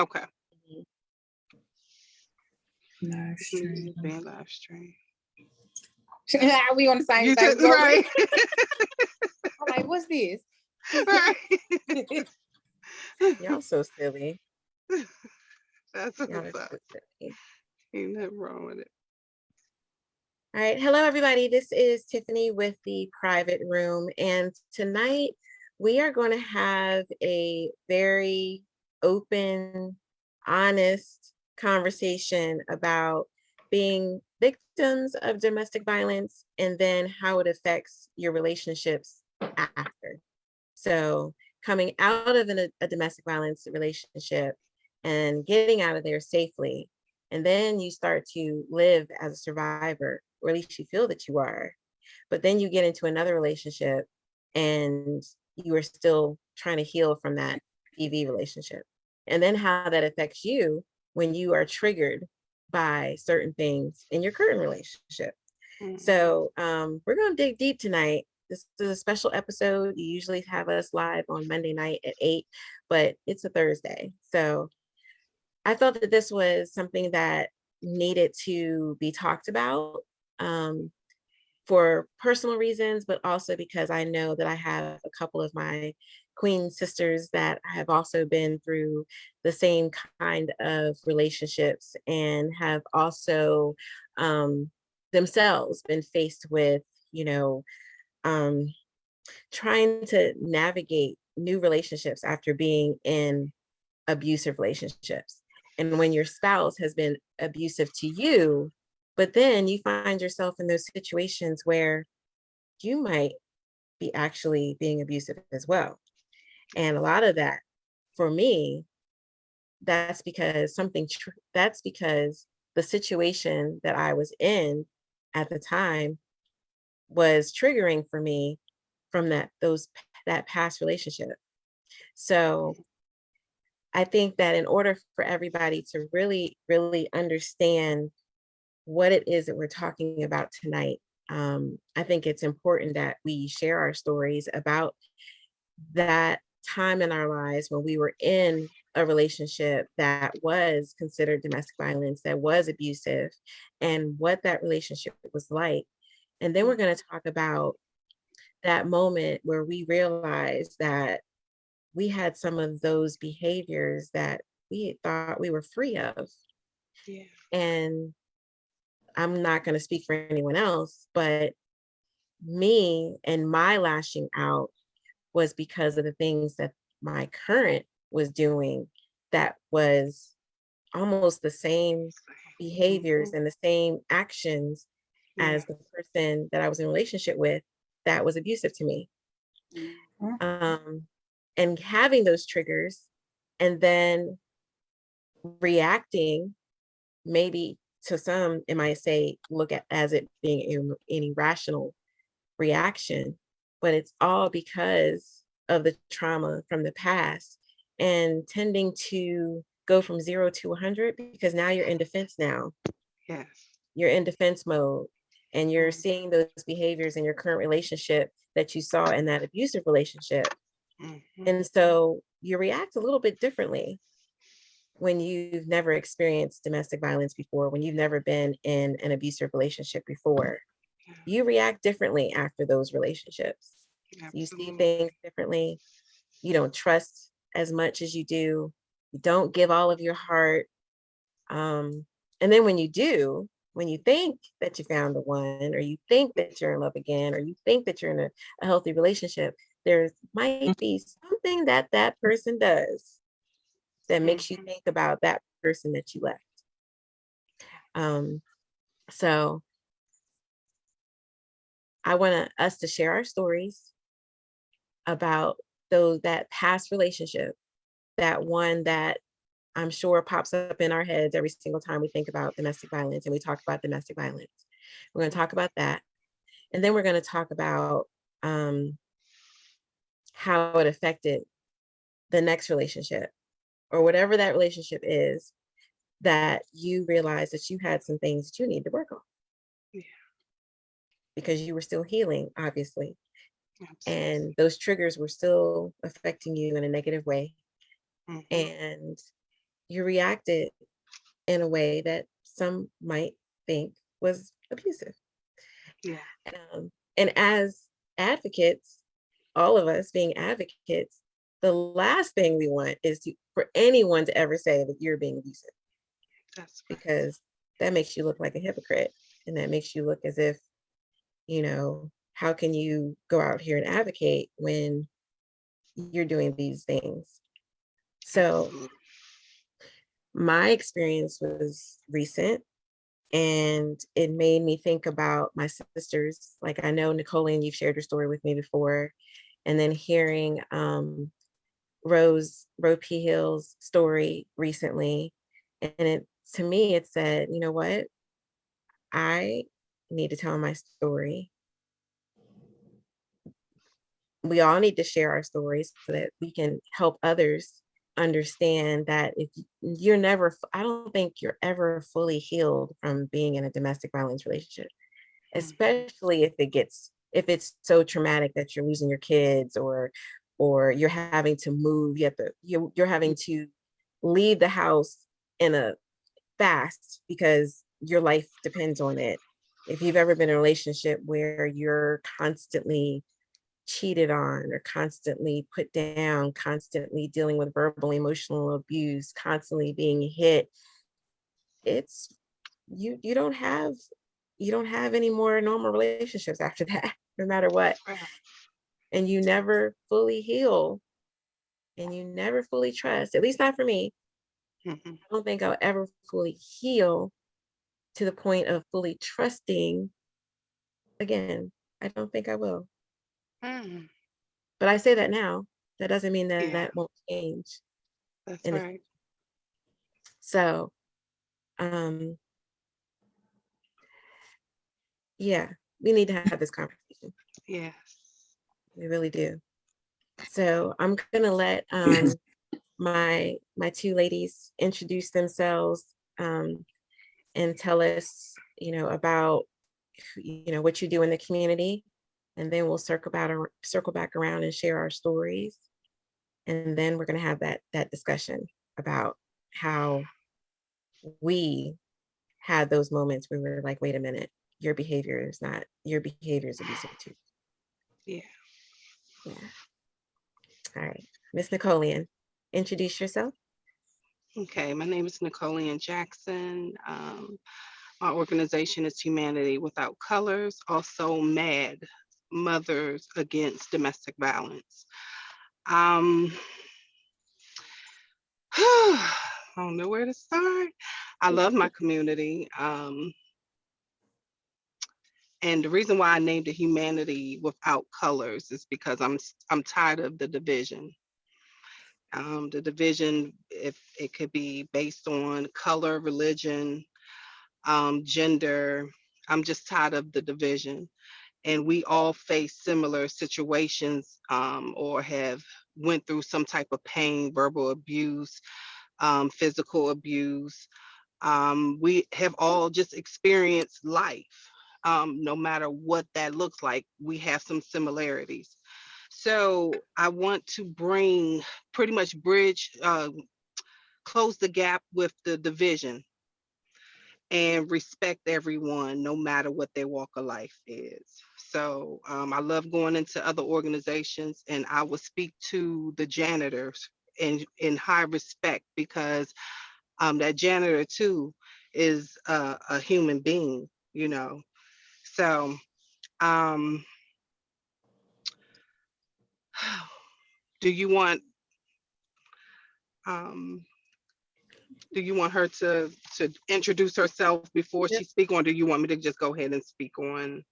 Okay. Mm-hmm. Live stream. Live stream. Ah, we on the same You thing. right. I'm like, what's this? right. Y'all so silly. That's are what's up. so. Ain't nothing wrong with it. All right, hello everybody. This is Tiffany with the private room, and tonight we are going to have a very open, honest conversation about being victims of domestic violence and then how it affects your relationships after. So, coming out of an- a domestic violence relationship and getting out of there safely and then you start to live as a survivor or at least you feel that you are but then you get into another relationship and you are still trying to heal from that pv relationship and then how that affects you when you are triggered by certain things in your current relationship Mhm. so um, we're going to dig deep tonight. This is a special episode. You usually have us live on Monday night at eight, but it's a Thursday. So I felt that this was something that needed to be talked about um, for personal reasons, but also because I know that I have a couple of my queen sisters that have also been through the same kind of relationships and have also um, themselves been faced with, you know, um, trying to navigate new relationships after being in abusive relationships. And when your spouse has been abusive to you, but then you find yourself in those situations where you might be actually being abusive as well. And a lot of that for me, that's because something, that's because the situation that I was in at the time was triggering for me from that those that past relationship. So I think that in order for everybody to really, really understand what it is that we're talking about tonight, um, I think it's important that we share our stories about that time in our lives when we were in a relationship that was considered domestic violence, that was abusive, and what that relationship was like. And then we're going to talk about that moment where we realized that we had some of those behaviors that we thought we were free of. Yeah. And I'm not going to speak for anyone else, but me and my lashing out was because of the things that my current was doing that was almost the same behaviors and the same actions Yeah. as the person that I was in a relationship with that was abusive to me. Mhm. Um, and having those triggers and then reacting maybe to some it might say look at as it being an irrational reaction but it's all because of the trauma from the past and tending to go from zero to 100 because now you're in defense now Yes. you're in defense mode and you're Mhm. seeing those behaviors in your current relationship that you saw in that abusive relationship Mhm. and so you react a little bit differently when you've never experienced domestic violence before, when you've never been in an abusive relationship before. You react differently after those relationships. You see things differently. You don't trust as much as you do. You don't give all of your heart. Um, and then when you do, when you think that you found the one, or you think that you're in love again, or you think that you're in a, a healthy relationship, there might be something that that person does that makes you Mhm. think about that person that you left. Um, so I want us to share our stories about those that past relationship, that one that I'm sure pops up in our heads every single time we think about domestic violence and we talk about domestic violence. We're going to talk about that. And then we're going to talk about um, how it affected the next relationship or whatever that relationship is that you realize that you had some things that you need to work on. Because you were still healing, obviously. Absolutely. And those triggers were still affecting you in a negative way. Mhm. And you reacted in a way that some might think was abusive. Yeah. Um, and as advocates, all of us being advocates, the last thing we want is to, for anyone to ever say that you're being abusive That's right. because that makes you look like a hypocrite and that makes you look as if, you know, how can you go out here and advocate when you're doing these things? So my experience was recent and it made me think about my sisters. Like I know Nicole, and you've shared your story with me before, and then hearing um, Rose Rose P. Hill's story recently, and it to me it said, you know what, I need to tell my story. We all need to share our stories so that we can help others understand that if you're never, I don't think you're ever fully healed from being in a domestic violence relationship, Mhm. especially if it gets, if it's so traumatic that you're losing your kids or, or you're having to move, you have to, you're, you're having to leave the house in a fast because your life depends on it. If you've ever been in a relationship where you're constantly cheated on or constantly put down, constantly dealing with verbal, emotional abuse, constantly being hit, it's you you don't have you don't have any more normal relationships after that, no matter what. And you never fully heal and you never fully trust, at least not for me. Mhm. I don't think I'll ever fully heal to the point of fully trusting again. I don't think I will. Mm, But I say that now. That doesn't mean that Yeah. that won't change. That's And if- right. So, um, yeah, we need to have this conversation. Yes. We really do. So I'm gonna let um my my two ladies introduce themselves um and tell us, you know, about you know what you do in the community. And then we'll circle back ar- circle back around and share our stories. And then we're gonna have that that discussion about how we had those moments where we were like, wait a minute, your behavior is not your behavior is abusive too. Yeah. Yeah. All right, Miss Napoleon, introduce yourself. Okay, my name is Napoleon Jackson. Um, my organization is Humanity Without Colors, also MAD, Mothers Against Domestic Violence. Um, I don't know where to start. I love my community. Um, and the reason why I named it Humanity Without Colors is because I'm I'm tired of the division. Um, the division, if it could be based on color, religion, um, gender, I'm just tired of the division. And we all face similar situations um, or have went through some type of pain, verbal abuse, um, physical abuse. Um, we have all just experienced life. Um, no matter what that looks like, we have some similarities. So I want to bring pretty much bridge, uh, close the gap with the division and respect everyone, no matter what their walk of life is. So um, I love going into other organizations and I will speak to the janitors in, in high respect because um, that janitor too is a, a human being, you know. So um, do you want um, do you want her to to introduce herself before Yep. she speak on? do you want me to just go ahead and speak on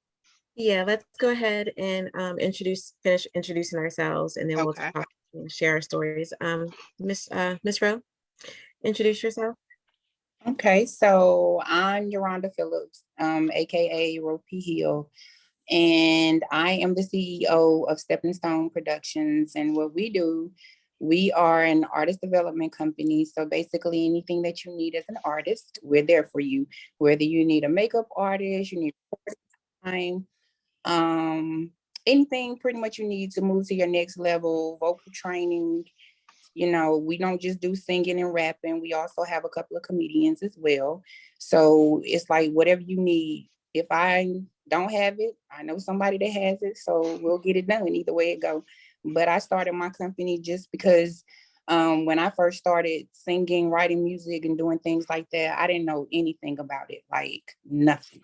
Yeah, let's go ahead and um, introduce, finish introducing ourselves, and then we'll talk and share our stories. Um, Miss uh, Miss Rowe, introduce yourself. Okay, so I'm Yolanda Phillips, um, AKA Ropey Hill. And I am the CEO of Stepping Stone Productions. And what we do, we are an artist development company. So basically anything that you need as an artist, we're there for you. Whether you need a makeup artist, you need time, um, anything pretty much you need to move to your next level, vocal training, you know, we don't just do singing and rapping. We also have a couple of comedians as well. So it's like whatever you need. If I don't have it, I know somebody that has it, so we'll get it done either way it go. But I started my company just because um, when I first started singing, writing music and doing things like that, I didn't know anything about it, like nothing.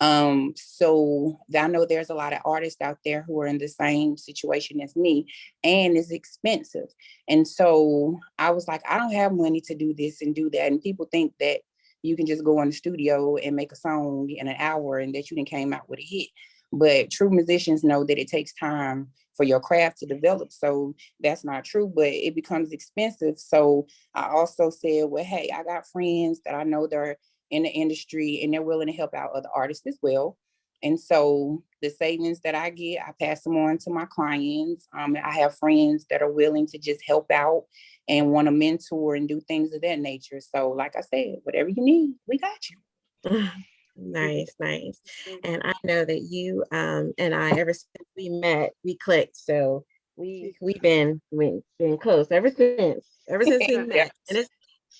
Um, so I know there's a lot of artists out there who are in the same situation as me and it's expensive. And so I was like, I don't have money to do this and do that. And people think that you can just go in the studio and make a song in an hour and that you then came out with a hit. But true musicians know that it takes time for your craft to develop. So that's not true, but it becomes expensive. So I also said, well, hey, I got friends that I know they're in the industry and they're willing to help out other artists as well. And so the savings that I get, I pass them on to my clients. Um, I have friends that are willing to just help out and want to mentor and do things of that nature. So like I said, whatever you need, we got you. Nice, nice. And I know that you um and I ever since we met, we clicked. So we we've been we been close ever since. Ever since we met. And it's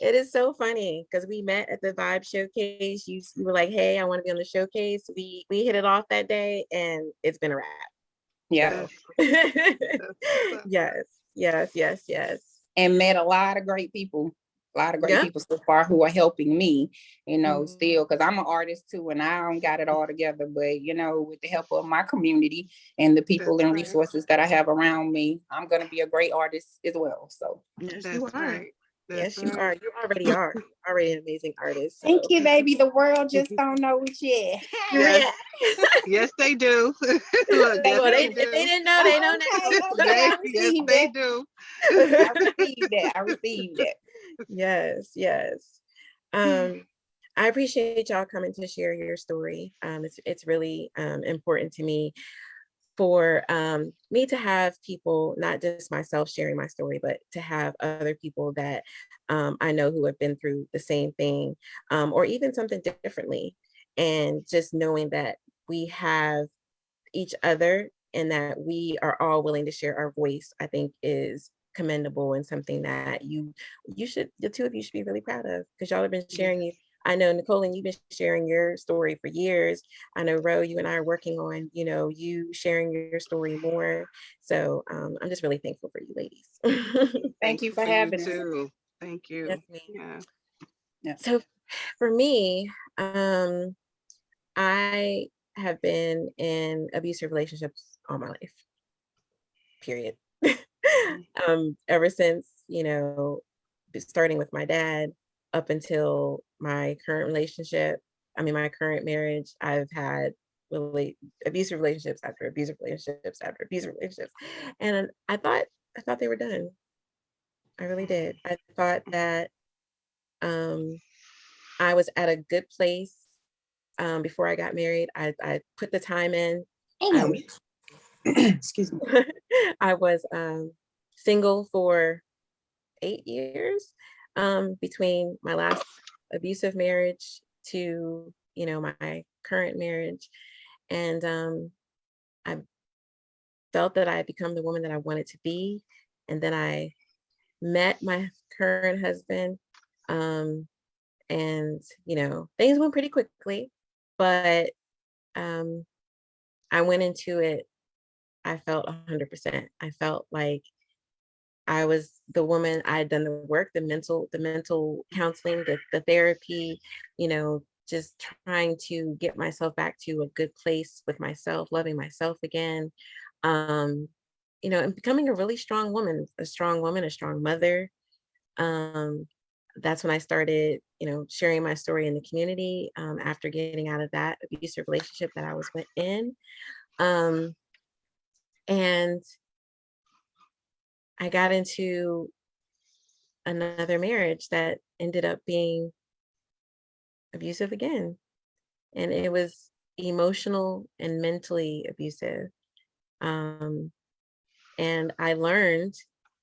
it is so funny because we met at the Vibe Showcase. You, you were like, "Hey, I want to be on the showcase." We we hit it off that day, and it's been a wrap. Yeah. yes, yes, yes, yes. and met a lot of great people, a lot of great Yeah. people so far who are helping me, you know, Mhm. still, because I'm an artist too, and I don't got it all together, but you know, with the help of my community and the people That's and right. resources that I have around me, I'm gonna be a great artist as well, so. Yes, you are. right. Yes, you right. are. You already are. You're already an amazing artist. Thank you, baby, the world just don't know it yet. Yes. Yes, they do. Look, They- yes, well, they, they if they didn't know, they know Okay, now. okay. They- I Yes, received they do. I received that, I received that. Yes, yes. Um, I appreciate y'all coming to share your story. Um, it's it's really um important to me for um me to have people, not just myself sharing my story, but to have other people that um I know who have been through the same thing, um, or even something differently. And just knowing that we have each other and that we are all willing to share our voice, I think is commendable and something that you you should the two of you should be really proud of because y'all have been sharing. I know Nicole and you've been sharing your story for years. I know Ro, you and I are working on, you know, you sharing your story more. So um, I'm just really thankful for you ladies. Thank you for you having us. too. Thank you. Yes, ma'am. Yeah. So for me, um, I have been in abusive relationships all my life. Period. um, ever since, you know, starting with my dad up until my current relationship, I mean my current marriage, I've had relate abusive relationships after abusive relationships after abusive relationships. And I thought I thought they were done. I really did. I thought that um I was at a good place um before I got married. I I put the time in. And- Excuse me. I was um, single for eight years um, between my last abusive marriage to, you know, my current marriage. And um, I felt that I had become the woman that I wanted to be. And then I met my current husband. Um, and, you know, things went pretty quickly, but um, I went into it I felt 100%. I felt like I was the woman, I had done the work, the mental, the mental counseling, the, the therapy, you know, just trying to get myself back to a good place with myself, loving myself again. Um, you know, and becoming a really strong woman, a strong woman, a strong mother. Um, that's when I started, you know, sharing my story in the community um, after getting out of that abusive relationship that I was in. Um, and I got into another marriage that ended up being abusive again. And it was emotional and mentally abusive. Um, and I learned,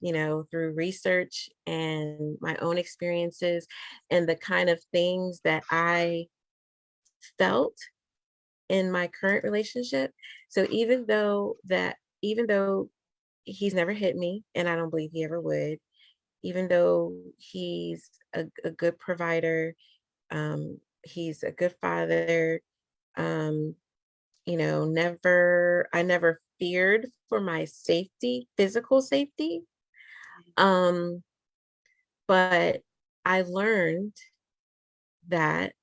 you know, through research and my own experiences and the kind of things that I felt in my current relationship. So even though that, even though he's never hit me and I don't believe he ever would, even though he's a, a good provider, um, he's a good father, um, you know, never, I never feared for my safety, physical safety. Um, but I learned that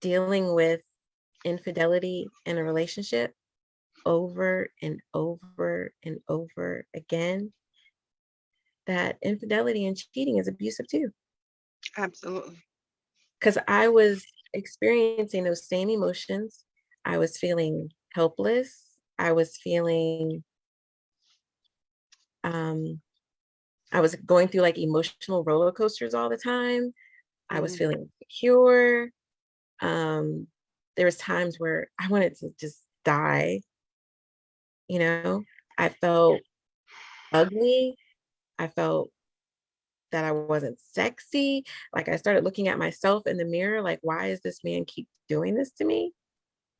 dealing with infidelity in a relationship over and over and over again, that infidelity and cheating is abusive too. Absolutely. Because I was experiencing those same emotions. I was feeling helpless. I was feeling, um, I was going through like emotional roller coasters all the time. I was Mhm. feeling insecure. Um, there was times where I wanted to just die. You know, I felt ugly. I felt that I wasn't sexy. Like I started looking at myself in the mirror, like, why is this man keep doing this to me?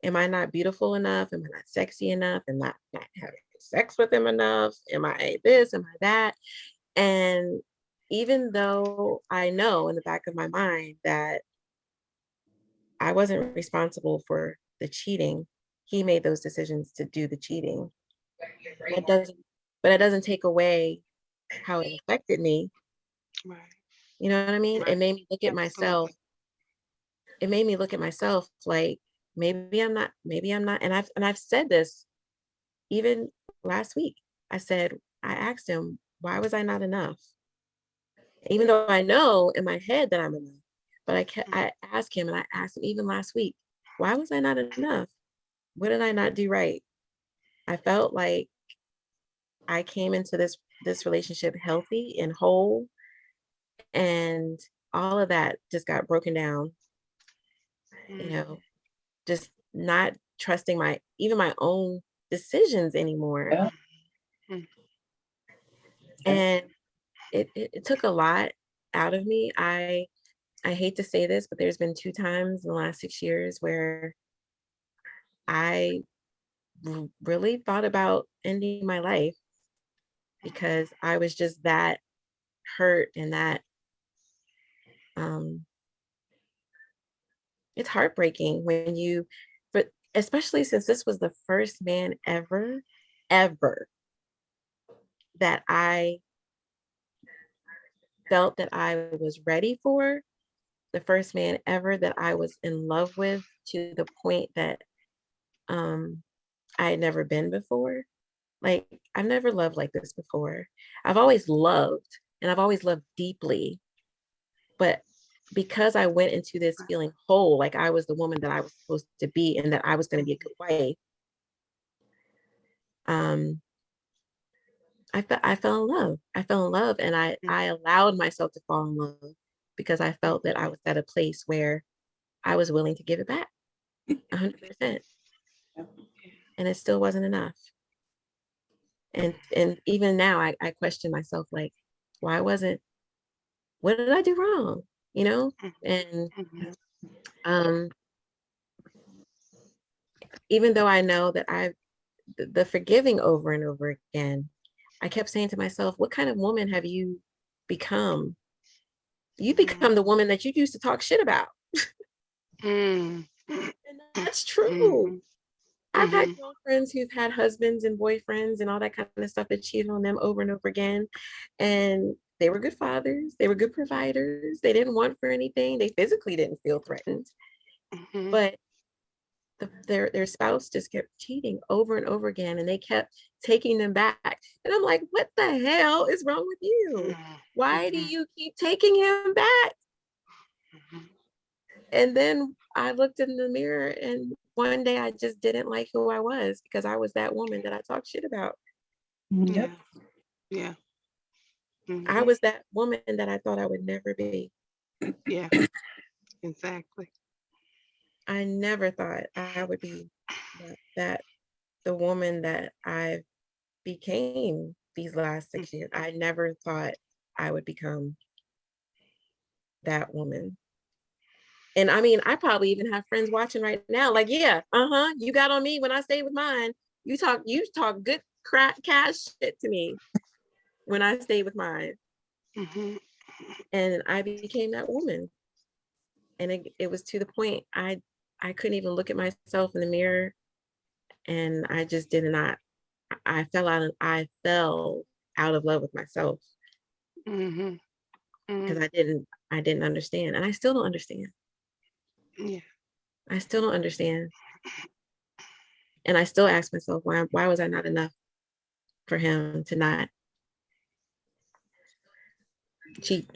Am I not beautiful enough? Am I not sexy enough? Am I not having sex with him enough? Am I this? Am I that? And even though I know in the back of my mind that I wasn't responsible for the cheating, he made those decisions to do the cheating. That doesn't, but it doesn't take away how it affected me. Right. You know what I mean? It made me look at myself. It made me look at myself like maybe I'm not, maybe I'm not. And I've and I've said this even last week. I said, I asked him, why was I not enough? Even though I know in my head that I'm enough, but I kept, I asked him and I asked him even last week, why was I not enough? What did I not do right? I felt like I came into this this relationship healthy and whole and all of that just got broken down you Mhm. know just not trusting my even my own decisions anymore Yeah. Mm. and it, it it took a lot out of me i i hate to say this but there's been two times in the last six years where i really thought about ending my life because i was just that hurt and that um it's heartbreaking when you but especially since this was the first man ever ever that i felt that i was ready for the first man ever that i was in love with to the point that um i had never been before like i've never loved like this before i've always loved and i've always loved deeply but because I went into this feeling whole, like I was the woman that I was supposed to be and that I was going to be a good wife, um, I felt I fell in love. I fell in love and I Mm. I allowed myself to fall in love because I felt that I was at a place where I was willing to give it back a hundred percent. And it still wasn't enough. And and even now I, I question myself like, why wasn't what did I do wrong? You know? And Mhm. um even though I know that I the, the forgiving over and over again, I kept saying to myself, what kind of woman have you become? You Mhm. become the woman that you used to talk shit about. Mm. And that's true. I've had Mhm. girlfriends who've had husbands and boyfriends and all that kind of stuff that cheated on them over and over again. And they were good fathers, they were good providers, they didn't want for anything, they physically didn't feel threatened. Mhm. but the, their their spouse just kept cheating over and over again and they kept taking them back and i'm like what the hell is wrong with you Mhm. why do Mhm. you keep taking him back Mhm. and then i looked in the mirror and one day i just didn't like who i was because i was that woman that i talked shit about Yep. Yeah. Yeah. i Mhm. was that woman that i thought i would never be Yeah. Exactly. i never thought i would be that, that the woman that i became these last six years i never thought i would become that woman. And I mean, I probably even have friends watching right now, like, yeah, uh-huh, you got on me when I stayed with mine. You talk, you talk good crack cash shit to me when I stayed with mine. Mhm. and I became that woman. And it, it was to the point I I couldn't even look at myself in the mirror, and I just did not. I fell out. Of, I fell out of love with myself Mhm. because Mm, I didn't I didn't understand, and I still don't understand. Yeah. I still don't understand, and I still ask myself why why was I not enough for him to not cheat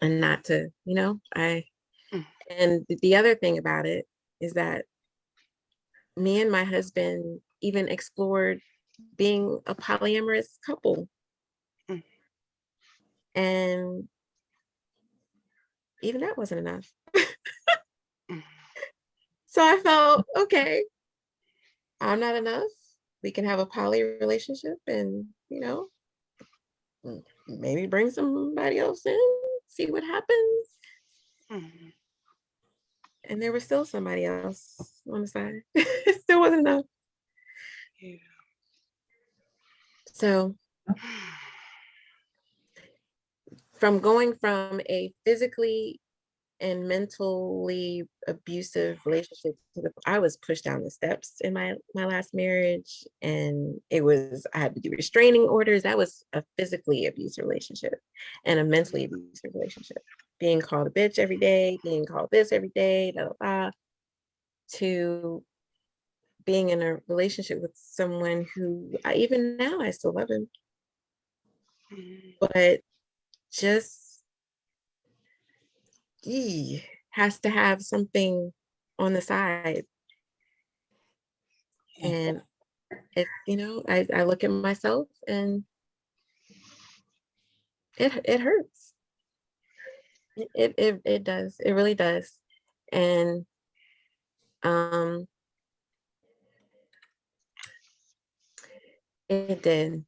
and not to you know I Mm. And the other thing about it is that me and my husband even explored being a polyamorous couple. Mm. And even that wasn't enough. Mm. So I felt, okay, I'm not enough. We can have a poly relationship and, you know, maybe bring somebody else in, see what happens. Mhm. And there was still somebody else on the side. it still wasn't enough. Yeah. So from going from a physically and mentally abusive relationship to the I was pushed down the steps in my my last marriage and it was I had to do restraining orders. That was a physically abusive relationship and a mentally abusive relationship. Being called a bitch every day being called this every day da, da, da, to being in a relationship with someone who I, even now I still love him. Mhm. but just has to have something on the side. And it, you know, I, I look at myself and it it hurts. It, it it it does. It really does. And um it did.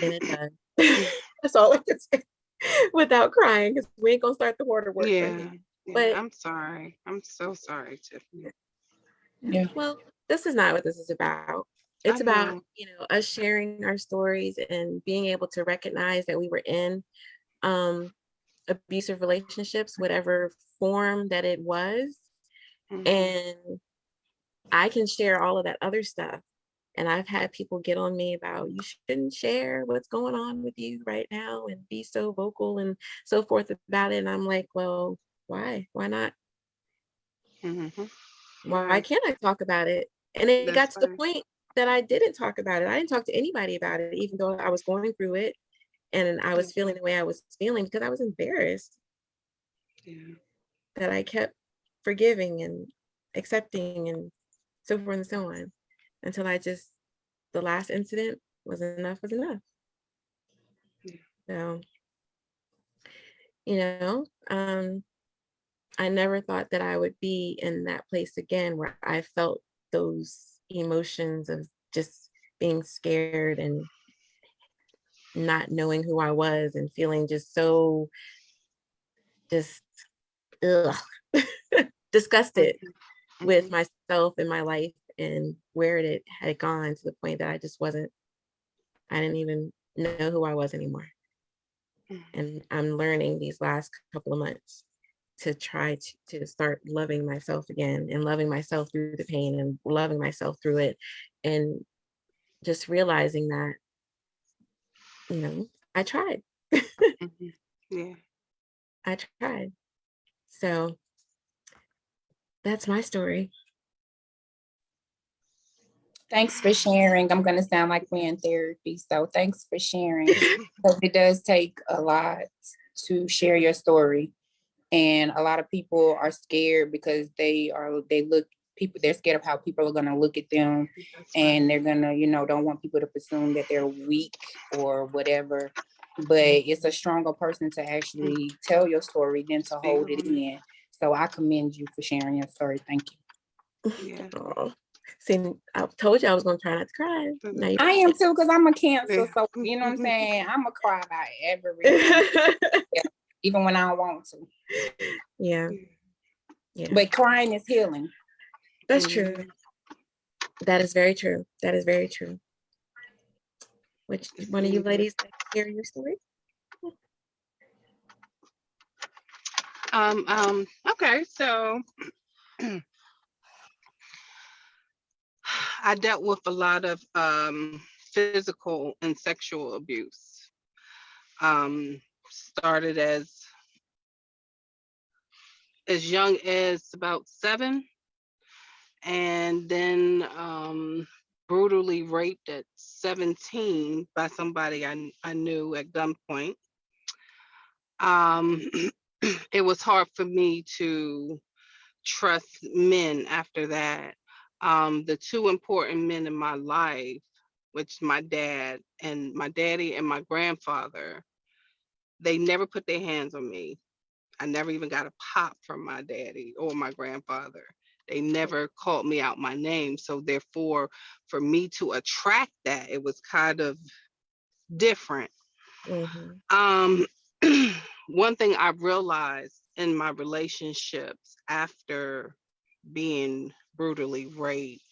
And it does. That's all I can say without crying because we ain't gonna start the water work. Yeah. now. yeah, But- I'm sorry. I'm so sorry, Tiffany. Yeah. Well, this is not what this is about. I It's about, know. you know, us sharing our stories and being able to recognize that we were in um abusive relationships, whatever form that it was. Mhm. And I can share all of that other stuff. And I've had people get on me about you shouldn't share what's going on with you right now and be so vocal and so forth about it. And I'm like, well, why? Why not? Mhm. why can't I talk about it? And it got That's to the point that I didn't talk about it. I didn't talk to anybody about it, even though I was going through it and I was feeling the way I was feeling because I was embarrassed Yeah. that I kept forgiving and accepting and so forth and so on until I just, the last incident was enough was enough. So, you know, um, I never thought that I would be in that place again where I felt those emotions of just being scared and not knowing who I was and feeling just so just ugh, disgusted with Mhm. myself and my life and where it had gone to the point that I just wasn't, I didn't even know who I was anymore. Mhm. And I'm learning these last couple of months to try to, to start loving myself again and loving myself through the pain and loving myself through it and just realizing that, you know, I tried. Mhm. Yeah. I tried. So that's my story. Thanks for sharing. I'm gonna sound like we're in therapy, so thanks for sharing. Because it does take a lot to share your story. And a lot of people are scared because they are, they look, people, they're scared of how people are gonna look at them. And they're gonna, you know, don't want people to presume that they're weak or whatever. But mm-hmm. it's a stronger person to actually tell your story than to hold it it. in. So I commend you for sharing your story. Thank you. Yeah. See, I told you I was gonna try not to cry. Mm-hmm. Now I am too, because I'm a cancer, Yeah. so mm-hmm. you know what I'm mm-hmm. saying? I'm a cry about everything, even when I don't want to. yeah, Yeah. yeah, But crying is healing. that's true. That is very true. That is very true. Which one of you needed. ladies? next? hear your story. Um, um, okay, so I dealt with a lot of um, physical and sexual abuse. Um, started as as young as about seven, and then um, brutally raped at 17 by somebody I, I knew at gunpoint. Um, it was hard for me to trust men after that. Um, the two important men in my life, which my dad and my daddy and my grandfather, they never put their hands on me. I never even got a pop from my daddy or my grandfather. They never called me out my name. So therefore, for me to attract that, it was kind of different. Mhm. Um, one thing I realized in my relationships after being brutally raped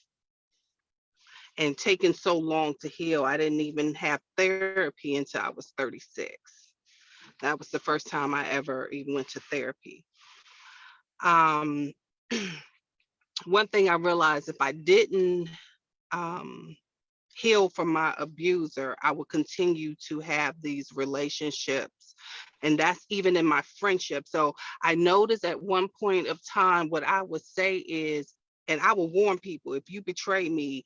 and taking so long to heal, I didn't even have therapy until I was 36. That was the first time I ever even went to therapy. Um, one thing I realized if I didn't um, heal from my abuser, I would continue to have these relationships. And that's even in my friendship. So I noticed at one point of time, what I would say is, and I will warn people if you betray me,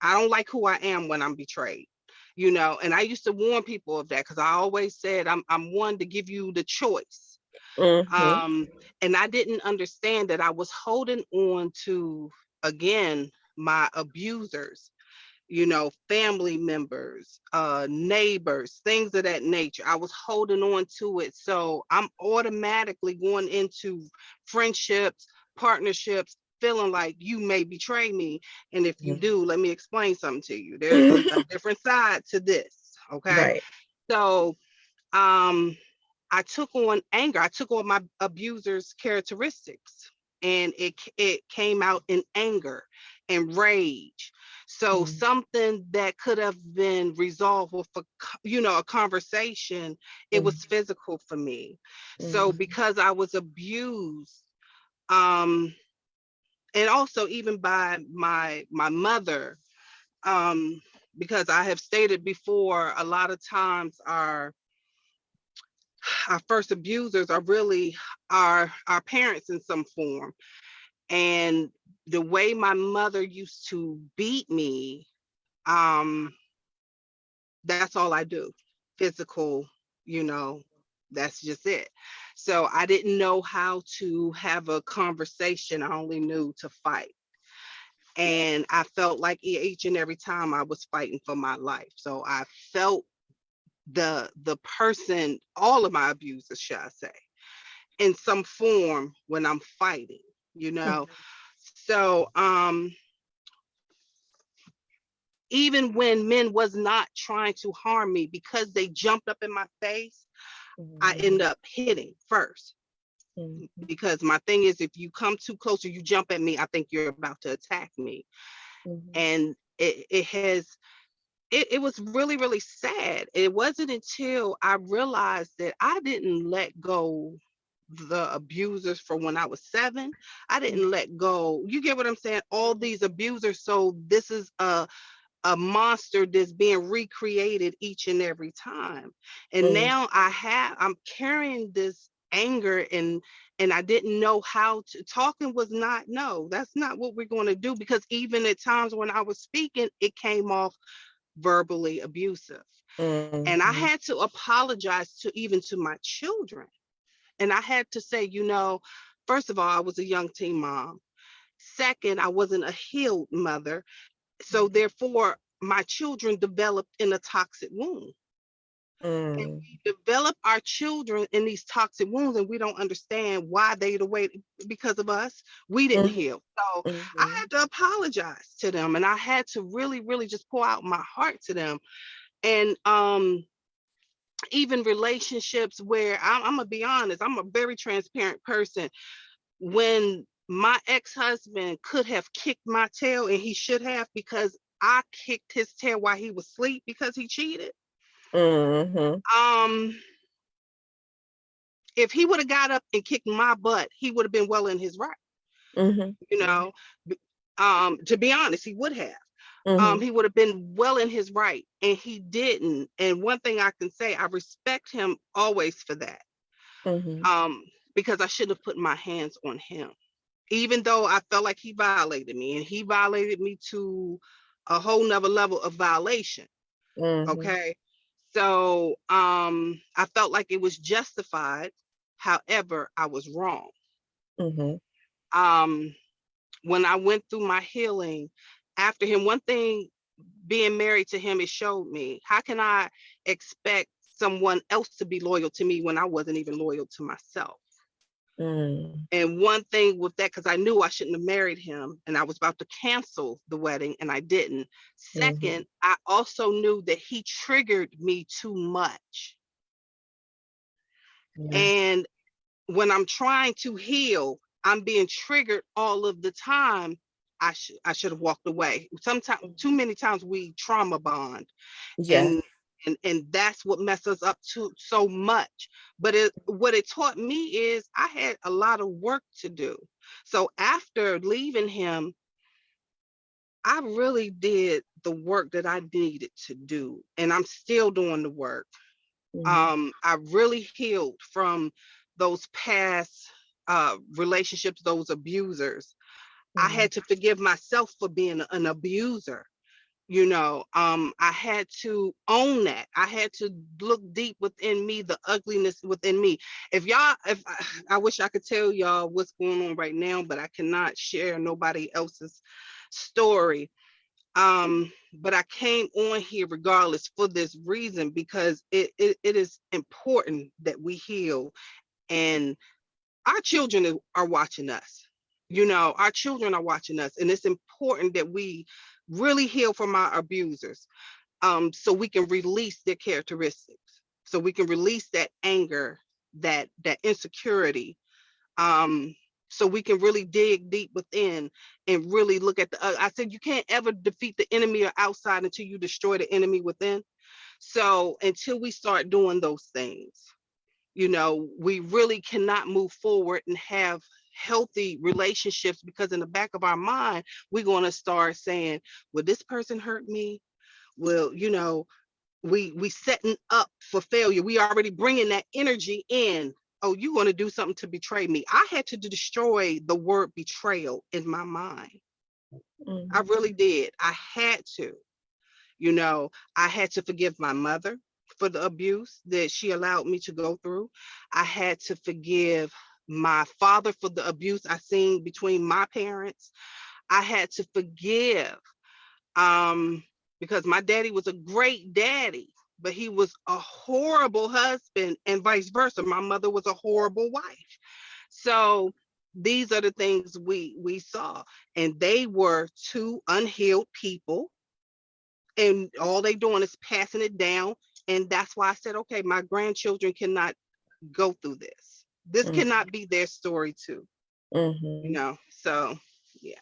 I don't like who I am when I'm betrayed. You know, and I used to warn people of that because I always said I'm I'm one to give you the choice. Mhm. Um, and I didn't understand that I was holding on to again my abusers, you know, family members, uh, neighbors, things of that nature. I was holding on to it. So I'm automatically going into friendships, partnerships, feeling like you may betray me. And if you Mhm. do, let me explain something to you. There's a, different side to this. Okay. Right. So um I took on anger. I took on my abuser's characteristics and it it came out in anger and rage. So Mhm. something that could have been resolved with a you know a conversation, it was physical for me. So Mhm. because I was abused um and also even by my my mother um because I have stated before a lot of times our our first abusers are really our our parents in some form. And the way my mother used to beat me um that's all i do. Physical you know that's just it so i didn't know how to have a conversation i only knew to fight. And i felt like each and every time i was fighting for my life so i felt the the person all of my abusers should i say in some form when I'm fighting, you know. So um even when men was not trying to harm me because they jumped up in my face, I Mhm. end up hitting first. Mhm. Because my thing is if you come too close or you jump at me, I think you're about to attack me. Mhm. And it, it has it, it was really, really sad. It wasn't until I realized that I didn't let go the abusers from when I was seven. I didn't let go. You get what I'm saying? All these abusers. So this is a a monster that's being recreated each and every time. And Mhm. now I have I'm carrying this anger and and I didn't know how to talking was not no, that's not what we're going to do because even at times when I was speaking, it came off verbally abusive. And I Mhm. had to apologize to even to my children. And I had to say, you know, first of all, I was a young teen mom. Second, I wasn't a healed mother. So therefore, my children developed in a toxic wound. And Mm. we develop our children in these toxic wounds, and we don't understand why they the way because of us. We didn't Mhm. heal. So I Mhm. had to apologize to them, and I had to really, really just pour out my heart to them. And um, even relationships where I'm, I'm gonna be honest, I'm a very transparent person. When my ex-husband could have kicked my tail, and he should have because I kicked his tail while he was asleep because he cheated. Mhm, Um, if he would have got up and kicked my butt, he would have been well in his right, mhm, you know? Um, to be honest, he would have. um, mhm, he would have been well in his right, and he didn't. And one thing I can say, I respect him always for that, mhm, um, because I shouldn't have put my hands on him, even though I felt like he violated me, and he violated me to a whole nother level of violation. mhm, Okay, so um, I felt like it was justified. However, I was wrong. mhm, um when I went through my healing after him, one thing being married to him, it showed me how can I expect someone else to be loyal to me when I wasn't even loyal to myself? Mm, And one thing with that, because I knew I shouldn't have married him and I was about to cancel the wedding and I didn't. Second, I also knew that he triggered me too much. yeah, And when I'm trying to heal, I'm being triggered all of the time. I should I should have walked away. Sometimes too many times we trauma bond yeah, and and and that's what messes us up too so much. But it what it taught me is I had a lot of work to do. So after leaving him, I really did the work that I needed to do. And I'm still doing the work mhm, um i really healed from those past uh relationships those abusers i mhm, had to forgive myself for being an abuser you know um i had to own that. I had to look deep within me the ugliness within me. If y'all if I, I wish i could tell y'all what's going on right now but i cannot share nobody else's story um but i came on here regardless for this reason because it, it it is important that we heal and our children are- are watching us you know our children are watching us and it's important that we really heal from our abusers um so we can release their characteristics so we can release that anger that that insecurity um so we can really dig deep within and really look at the uh, i said you can't ever defeat the enemy or outside until you destroy the enemy within. So until we start doing those things you know we really cannot move forward and have healthy relationships because in the back of our mind we're going to start saying will this person hurt me. Well, you know we we setting up for failure. We already bringing that energy in. Oh you want to do something to betray me. I had to destroy the word betrayal in my mind. Mhm, i really did. I had to. You know i had to forgive my mother for the abuse that she allowed me to go through. I had to forgive my father for the abuse i seen between my parents i had to forgive um because my daddy was a great daddy but he was a horrible husband and vice versa my mother was a horrible wife. So these are the things we we saw and they were two unhealed people and all they doing is passing it down and that's why i said okay my grandchildren cannot go through this this Mm. cannot be their story too you mhm. know so Yeah,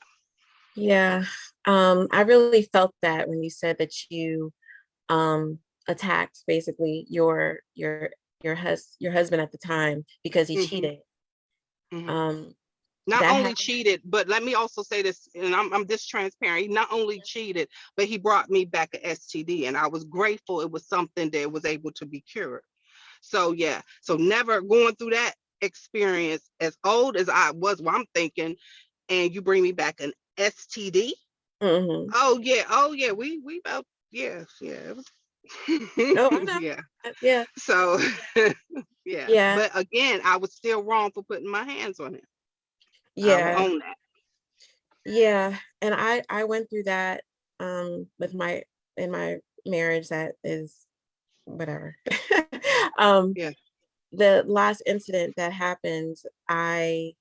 yeah um, I really felt that when you said that you um attacked basically your your your hus your husband at the time because he Mhm. cheated. mhm. Um, not only happened- cheated, but let me also say this, and I'm, I'm this transparent. He not only cheated, but he brought me back a STD, and I was grateful it was something that was able to be cured. So yeah, so never going through that experience as old as I was. Well, I'm thinking, and you bring me back an STD. Mhm. Oh yeah, oh yeah, we we about yeah yeah. it Oh, I yeah. Uh, Yeah, So yeah. Yeah. But again, I was still wrong for putting my hands on him. I will yeah. that. Yeah, and I I went through that um with my in my marriage that is whatever. um Yeah. The last incident that happened, I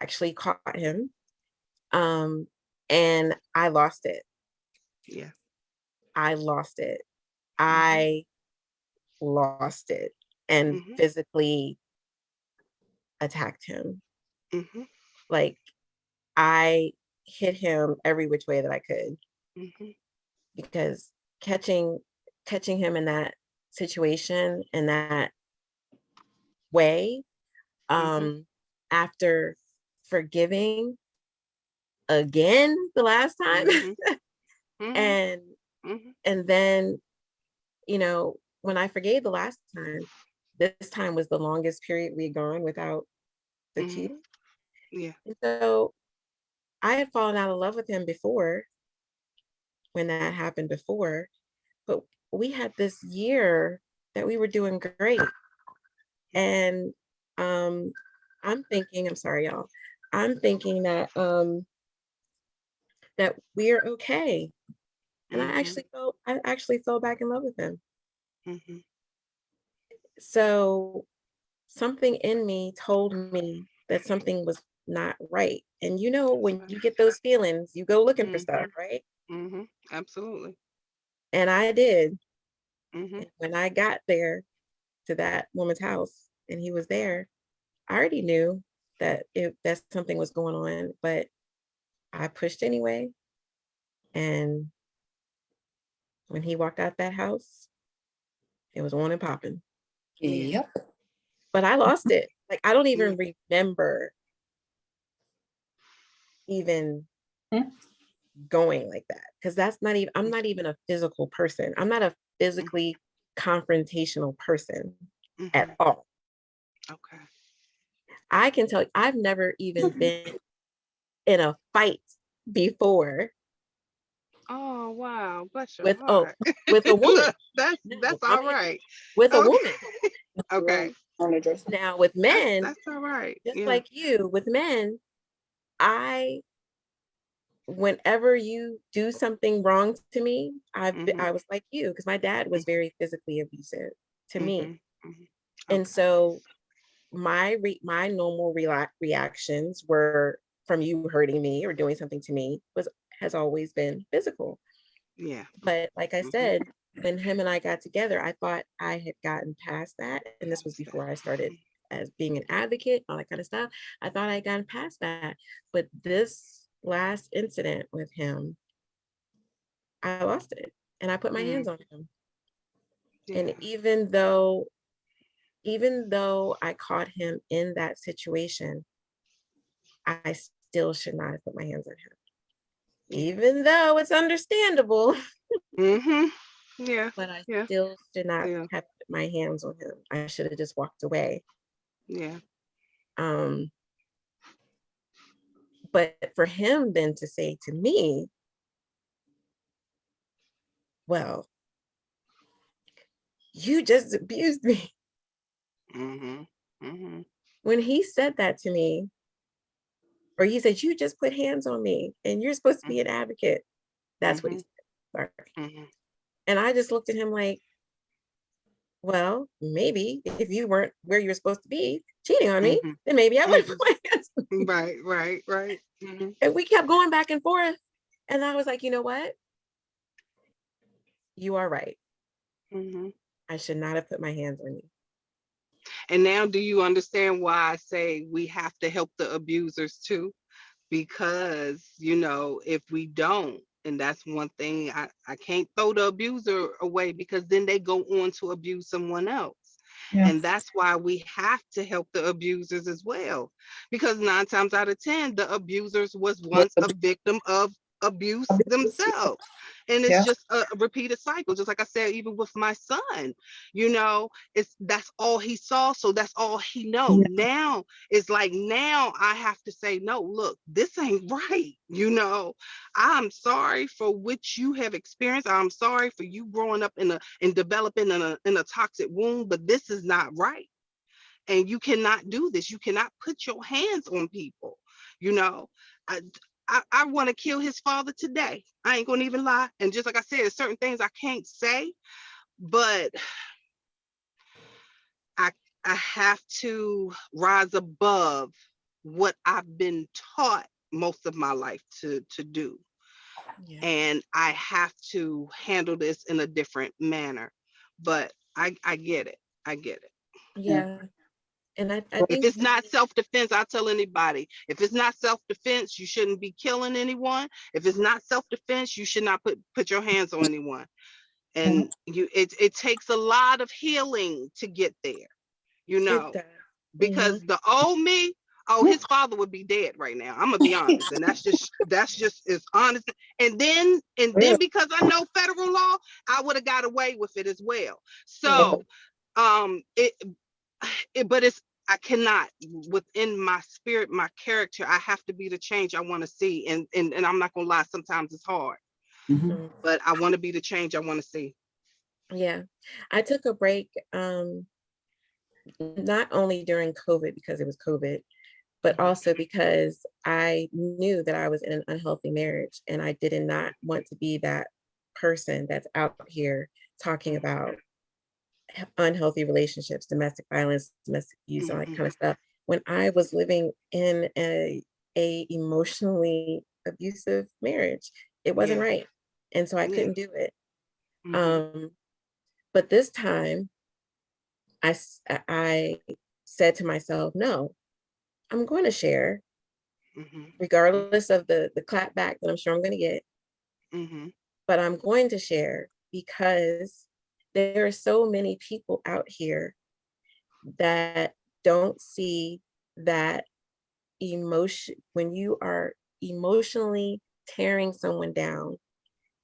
actually caught him. Um and I lost it. Yeah. I lost it. I lost it and Mhm. physically attacked him. hmm Like I hit him every which way that I could. hmm because catching catching him in that situation in that way um after forgiving again the last time Mhm. Mhm, and mhm, and then you know when i forgave the last time this time was the longest period we had gone without the Mhm. cheating Yeah. and so i had fallen out of love with him before when that happened before but we had this year that we were doing great and um i'm thinking i'm sorry y'all i'm thinking that um that we're okay. And i Mhm. actually felt i actually fell back in love with him. Mhm, so something in me told me that something was not right. And you know when you get those feelings you go looking for stuff right? Mhm, Absolutely. and i did. And when i got there to that woman's house and he was there i already knew that it that something was going on but i pushed anyway and when he walked out that house it was on and popping Yep. but I lost it. Like I don't even remember even Hmm. going like that because that's not even I'm not even a physical person. I'm not a physically confrontational person at mhm, all. Okay. I can tell you, I've never even been in a fight before Oh, wow. Bless your with oh heart. with a woman. Look, that's No, that's I'm right. With a woman. Okay. On the dresser. Now with That's, men, that's all right. just Yeah. like you, with men, I whenever you do something wrong to me, I've been, Mhm. I was like you because my dad was very physically abusive to me, Mhm, mhm, and so my re- my normal rela- reactions were from you hurting me or doing something to me was has always been physical. Yeah. But like I Mhm. said, when him and I got together, I thought I had gotten past that, and this was before I started as being an advocate, all that kind of stuff. I thought I had gotten past that, but this last incident with him, I lost it, and I put my Mm. hands on him. Yeah. And even though, even though I caught him in that situation, I still should not have put my hands on him. Even though it's understandable, Mhm. Yeah. but I Yeah. still should not Yeah. have put my hands on him. I should have just walked away. Yeah. Um, but for him then to say to me, well, you just abused me. Mhm. Mhm. When he said that to me, or he said, you just put hands on me and you're supposed to be an advocate. That's what he said. Sorry. Mhm. And I just looked at him like, well, maybe if you weren't where you were supposed to be cheating on me, Mhm. then maybe I would Mhm. put my hands on you. Right. Right. Right. Mhm. And we kept going back and forth. And I was like, you know what? You are right. Mhm. I should not have put my hands on you. And now, do you understand why I say we have to help the abusers too? Because you know, if we don't, and that's one thing I, I can't throw the abuser away because then they go on to abuse someone else. And that's why we have to help the abusers as well. Because nine times out of 10, the abusers was once a victim of abuse themselves. And it's Yeah. just a, a repeated cycle, just like I said, even with my son, you know, it's that's all he saw. So that's all he know. Yeah. Now it's like now I have to say, no, look, this ain't right. You know, I'm sorry for what you have experienced. I'm sorry for you growing up in a and developing in a in a toxic wound, but this is not right. And you cannot do this. You cannot put your hands on people. You know, I I, I want to kill his father today. I ain't gonna even lie. And just like I said, there's certain things I can't say, but I I have to rise above what I've been taught most of my life to to do Yeah. and I have to handle this in a different manner. But I I get it. I get it. Yeah. And I, I think If it's not self-defense, I tell anybody, if it's not self-defense, you shouldn't be killing anyone. If it's not self-defense, you should not put put your hands on anyone. And you, it, it takes a lot of healing to get there, you know? It does. because the old me, oh, his father would be dead right now. I'm gonna be honest, and that's just that's just as honest. And then and then because I know federal law, I would have got away with it as well. So, um, it, it, but it's I cannot within my spirit, my character. I have to be the change I want to see, and and and I'm not gonna lie. Sometimes it's hard, Mhm. but I want to be the change I want to see. Yeah, I took a break, um, not only during COVID because it was COVID, but also because I knew that I was in an unhealthy marriage and I did not want to be that person that's out here talking about he- unhealthy relationships, domestic violence, domestic abuse, all that kind of stuff. When I was living in a, a emotionally abusive marriage, it wasn't Yeah. right. And so I Yeah. couldn't do it. Mhm. Um, but this time I, I said to myself, no, I'm going to share Mhm. regardless of the, the clap back that I'm sure I'm going to get, Mhm. but I'm going to share because there are so many people out here that don't see that emotion, when you are emotionally tearing someone down,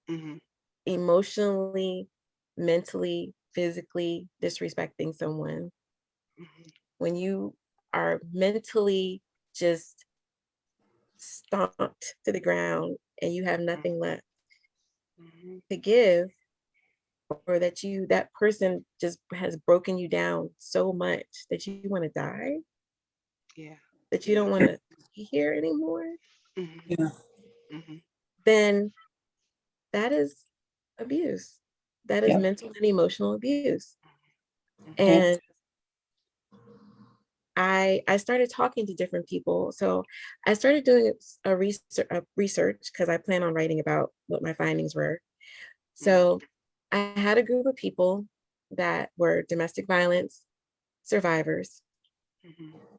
Mhm. emotionally, mentally, physically disrespecting someone, Mhm. when you are mentally just stomped to the ground and you have nothing left Mhm. to give, or that you, that person just has broken you down so much that you want to die, Yeah. that you don't want to be here anymore, Mhm. Yeah. Mhm. then that is abuse. That is Yep. mental and emotional abuse. Mhm. And I I started talking to different people. So I started doing a research a research because I plan on writing about what my findings were. So I had a group of people that were domestic violence survivors, Mhm.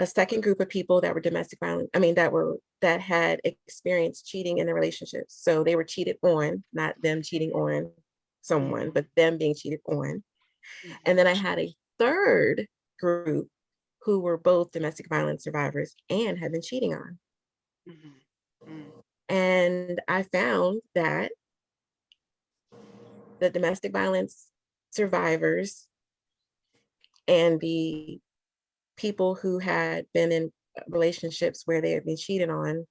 a second group of people that were domestic violence, I mean, that were that had experienced cheating in their relationships. So they were cheated on, not them cheating on someone, but them being cheated on. Mhm. And then I had a third group who were both domestic violence survivors and had been cheating on. Mhm. Mhm. And I found that the domestic violence survivors and the people who had been in relationships where they had been cheated on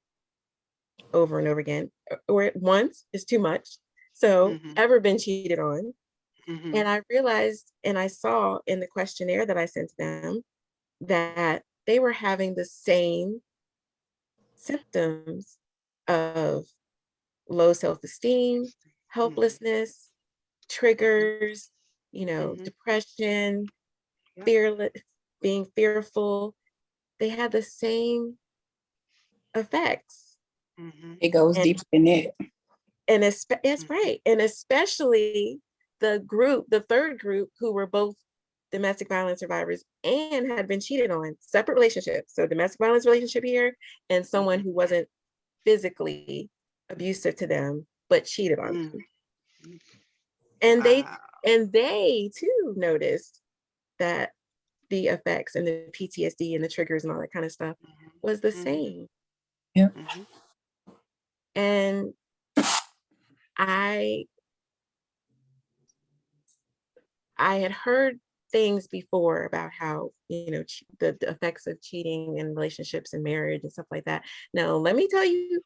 over and over again, or once is too much. So Mhm. ever been cheated on. Mhm. And I realized and I saw in the questionnaire that I sent to them that they were having the same symptoms of low self-esteem, helplessness, triggers, you know, Mhm. depression, Yep. fearless, being fearful. They had the same effects. Mhm. It goes And- deeper than that. And it's, that's Mhm. right. And especially the group, the third group who were both domestic violence survivors and had been cheated on, separate relationships. So domestic violence relationship here and someone who wasn't physically abusive to them, but cheated on them. And they Wow. and they too noticed that the effects and the PTSD and the triggers and all that kind of stuff was the Mhm. same. Mhm. And I I had heard things before about how, you know, the, the effects of cheating in relationships and marriage and stuff like that. Now, let me tell you,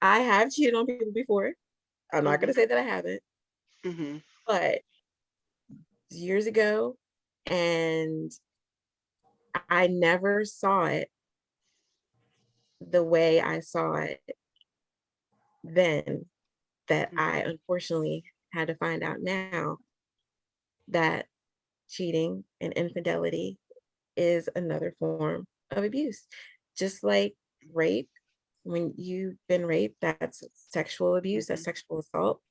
I have cheated on people before. I'm not going to say that I haven't, Mhm. but years ago, and I never saw it the way I saw it then that Mhm. I unfortunately had to find out now that cheating and infidelity is another form of abuse. Just like rape, when you've been raped, that's sexual abuse, that's Mhm. sexual assault.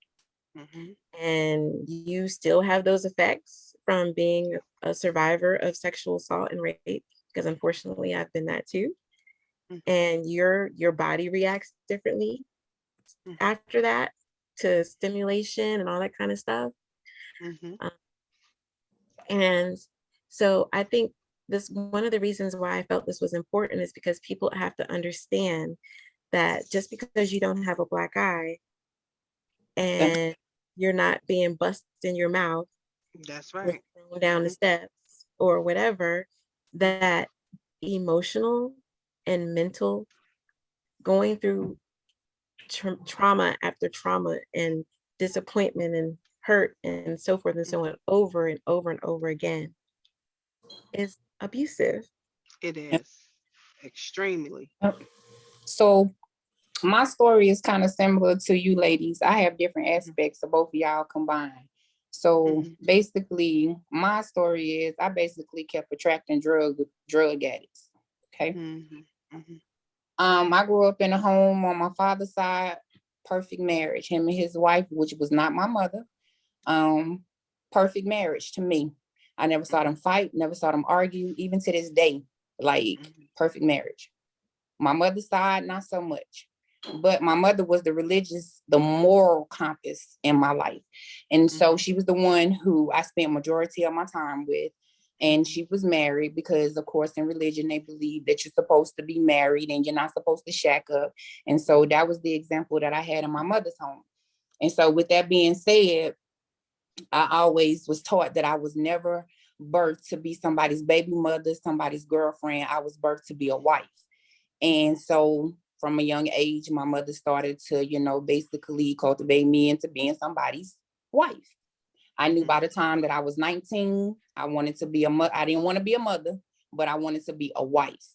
Mhm. And you still have those effects from being a survivor of sexual assault and rape, because unfortunately I've been that too. Mhm. And your your body reacts differently Mhm. after that. to stimulation and all that kind of stuff. Mhm. And so I think this, one of the reasons why I felt this was important is because people have to understand that just because you don't have a black eye and you're not being busted in your mouth That's right. thrown down the steps or whatever, that emotional and mental going through tra- trauma after trauma and disappointment and hurt and so forth and so on over and over and over again is abusive. It is extremely. So my story is kind of similar to you ladies. I have different aspects of both of y'all combined. So Mhm. basically, my story is I basically kept attracting drug drug addicts. Okay. Mhm, mhm. Um, I grew up in a home on my father's side, perfect marriage. Him and his wife, which was not my mother. Um, perfect marriage to me. I never saw them fight, never saw them argue, even to this day. Like Mhm. perfect marriage. My mother's side, not so much. But my mother was the religious, the moral compass in my life. And so Mhm. she was the one who I spent majority of my time with. And she was married because of course in religion, they believe that you're supposed to be married and you're not supposed to shack up. And so that was the example that I had in my mother's home. And so with that being said, I always was taught that I was never birthed to be somebody's baby mother, somebody's girlfriend. I was birthed to be a wife. And so from a young age, my mother started to, you know, basically cultivate me into being somebody's wife. I knew by the time that I was 19, I wanted to be a mother. I didn't want to be a mother, but I wanted to be a wife.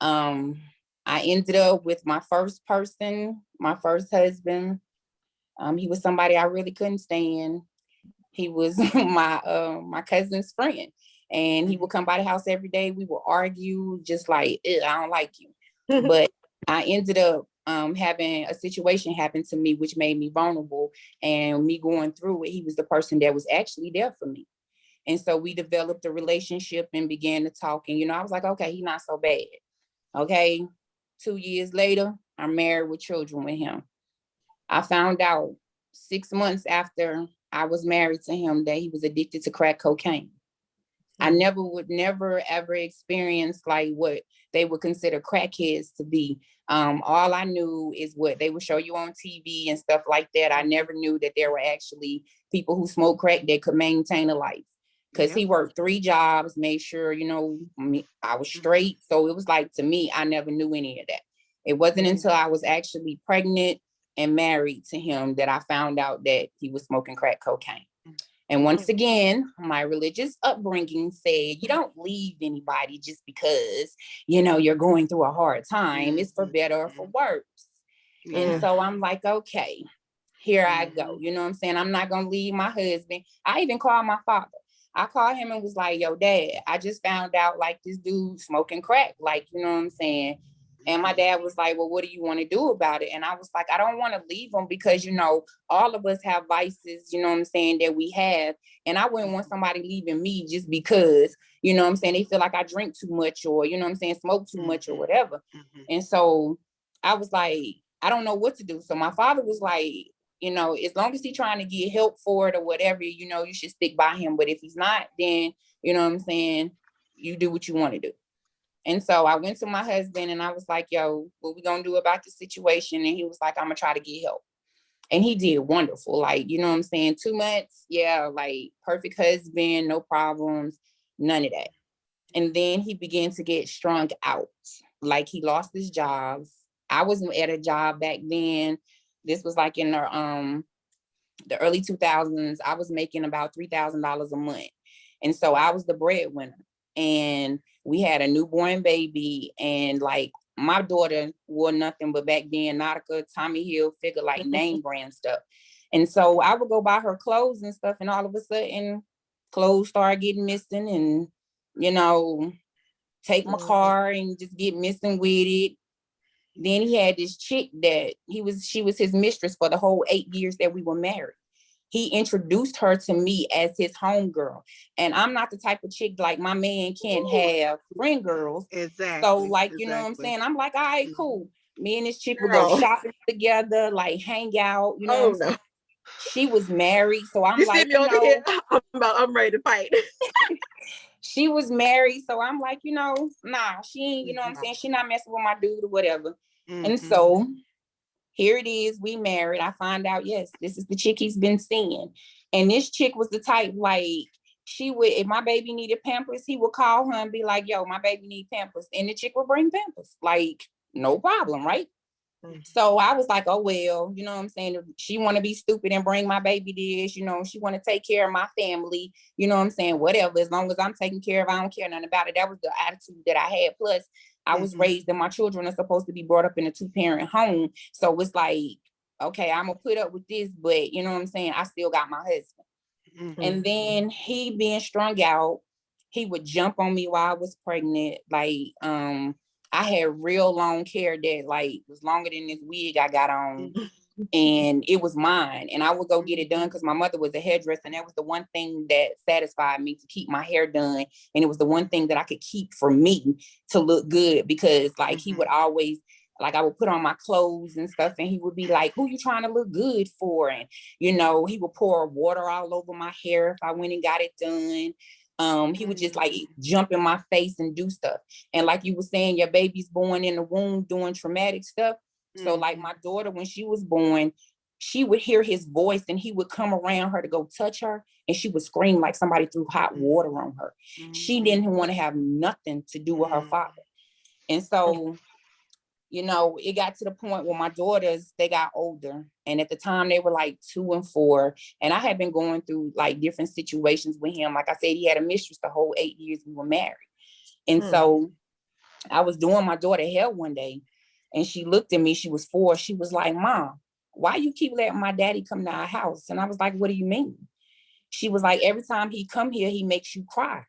Um, I ended up with my first person, my first husband. Um, he was somebody I really couldn't stand. He was my uh, my cousin's friend, and he would come by the house every day. We would argue, just like I don't like you. But I ended up um, having a situation happen to me, which made me vulnerable. And me going through it, he was the person that was actually there for me. And so we developed a relationship and began to talk. And you know, I was like, okay, he's not so bad. Okay. Two years later, I'm married with children with him. I found out six months after I was married to him that he was addicted to crack cocaine. I never would never ever experience like what they would consider crackheads to be. Um, all I knew is what they would show you on TV and stuff like that. I never knew that there were actually people who smoke crack that could maintain a life. Cause Yep. he worked three jobs, made sure, you know, I was Mhm. straight. So it was like to me, I never knew any of that. It wasn't Mhm. until I was actually pregnant and married to him that I found out that he was smoking crack cocaine. And once again, my religious upbringing said, you don't leave anybody just because, you know, you're going through a hard time. It's for better or for worse. Yeah. And so I'm like, okay, here I go. Mhm. You know what I'm saying? I'm not gonna leave my husband. I even called my father. I called him and was like, yo, dad, I just found out like this dude smoking crack. Like, you know what I'm saying? And my dad was like, well, what do you want to do about it? And I was like, I don't want to leave him because, you know, all of us have vices, you know what I'm saying, that we have. And I wouldn't want somebody leaving me just because, you know what I'm saying, they feel like I drink too much or, you know what I'm saying, smoke too much or Mhm. whatever. Mhm. And so I was like, I don't know what to do. So my father was like, you know, as long as he's trying to get help for it or whatever, you know, you should stick by him. But if he's not, then you know what I'm saying, you do what you want to do. And so I went to my husband and I was like, yo, what we gonna do about the situation? And he was like, I'm gonna try to get help. And he did wonderful. Like, you know what I'm saying? Two months, yeah, like perfect husband, no problems, none of that. And then he began to get strung out. Like he lost his jobs. I wasn't at a job back then. This was like in the um the early 2000s. I was making about three thousand dollars a month, and so I was the breadwinner. And we had a newborn baby, and like my daughter wore nothing but back then Nautica, Tommy Hilfiger like name brand stuff. And so I would go buy her clothes and stuff, and all of a sudden clothes start getting missing, and you know, take my Mhm. car and just get missing with it. Then he had this chick that he was, she was his mistress for the whole eight years that we were married. He introduced her to me as his homegirl. And I'm not the type of chick like my man can't have friend girls. Exactly. So like, you know what I'm saying? I'm like, all right, Mhm. cool. Me and this chick will go shopping together, like hang out, you know. Oh what I'm no. saying? She was married, so I'm You like, you know. I'm about I'm ready to fight. she was married, so I'm like, you know, nah, she ain't, you know what I'm saying? She not messing with my dude or whatever. And Mhm. so here it is, we married. I find out, yes, this is the chick he's been seeing. And this chick was the type like she would, if my baby needed Pampers, he would call her and be like, yo, my baby need Pampers. And the chick would bring Pampers. Like, no problem, right? Mm. So I was like, oh well, you know what I'm saying? If She want to be stupid and bring my baby this, you know, she want to take care of my family, you know what I'm saying? Whatever, as long as I'm taking care of, I don't care nothing about it. That was the attitude that I had. Plus, I was Mhm. raised and my children are supposed to be brought up in a two-parent home. So it's like, okay, I'm gonna put up with this, but you know what I'm saying? I still got my husband. Mhm. And then he being strung out, he would jump on me while I was pregnant. Like, um, I had real long hair that like was longer than this wig I got on. And it was mine. And I would go get it done because my mother was a hairdresser. And that was the one thing that satisfied me to keep my hair done. And it was the one thing that I could keep for me to look good because like he Mhm. would always like I would put on my clothes and stuff, and he would be like, "Who you trying to look good for?" And you know, he would pour water all over my hair if I went and got it done. Um, he would just like jump in my face and do stuff. And like you were saying, your baby's born in the womb doing traumatic stuff. So like Mhm. my daughter, when she was born, she would hear his voice and he would come around her to go touch her, and she would scream like somebody threw hot water on her she Mhm. didn't want to have nothing to do with her father. And so, you know, it got to the point where my daughters, they got older. And at the time they were like two and four. And I had been going through like different situations with him. Like I said, he had a mistress the whole eight years we were married. And Hmm. so I was doing my daughter hell one day and she looked at me, she was four. She was like, Mom, why you keep letting my daddy come to our house? And I was like, What do you mean? She was like, Every time he come here, he makes you cry.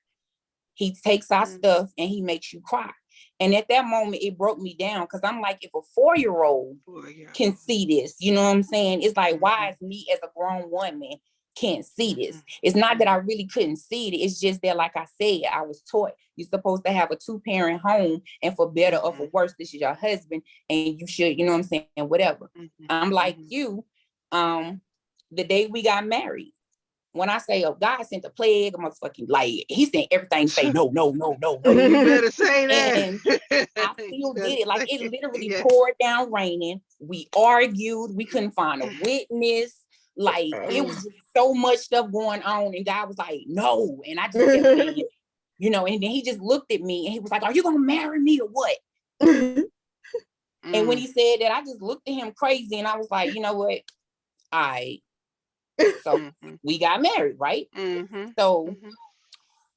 He takes our Mm. stuff and he makes you cry. And at that moment, it broke me down because I'm like, if a four-year-old Boy, yeah. can see this, you know what I'm saying? It's like, why Mhm. is me as a grown woman can't see this? Mhm. It's not that I really couldn't see it. It's just that, like I said, I was taught you're supposed to have a two-parent home, and for better or for Mhm. worse, this is your husband, and you should, you know what I'm saying, whatever. Mhm. I'm like you. Um, the day we got married, when I say, oh, God sent a plague, I'm motherfucking like he sent everything. Say no, no, no, no, no. You better say that. And I You still did it. Like it literally Yeah. poured down raining. We argued. We couldn't find a witness. Like it was so much stuff going on. And God was like, no. And I just saying, you know, and then he just looked at me and he was like, Are you gonna marry me or what? And when Mm. he said that, I just looked at him crazy and I was like, you know what? I so Mhm. we got married, right? Mhm. So Mhm.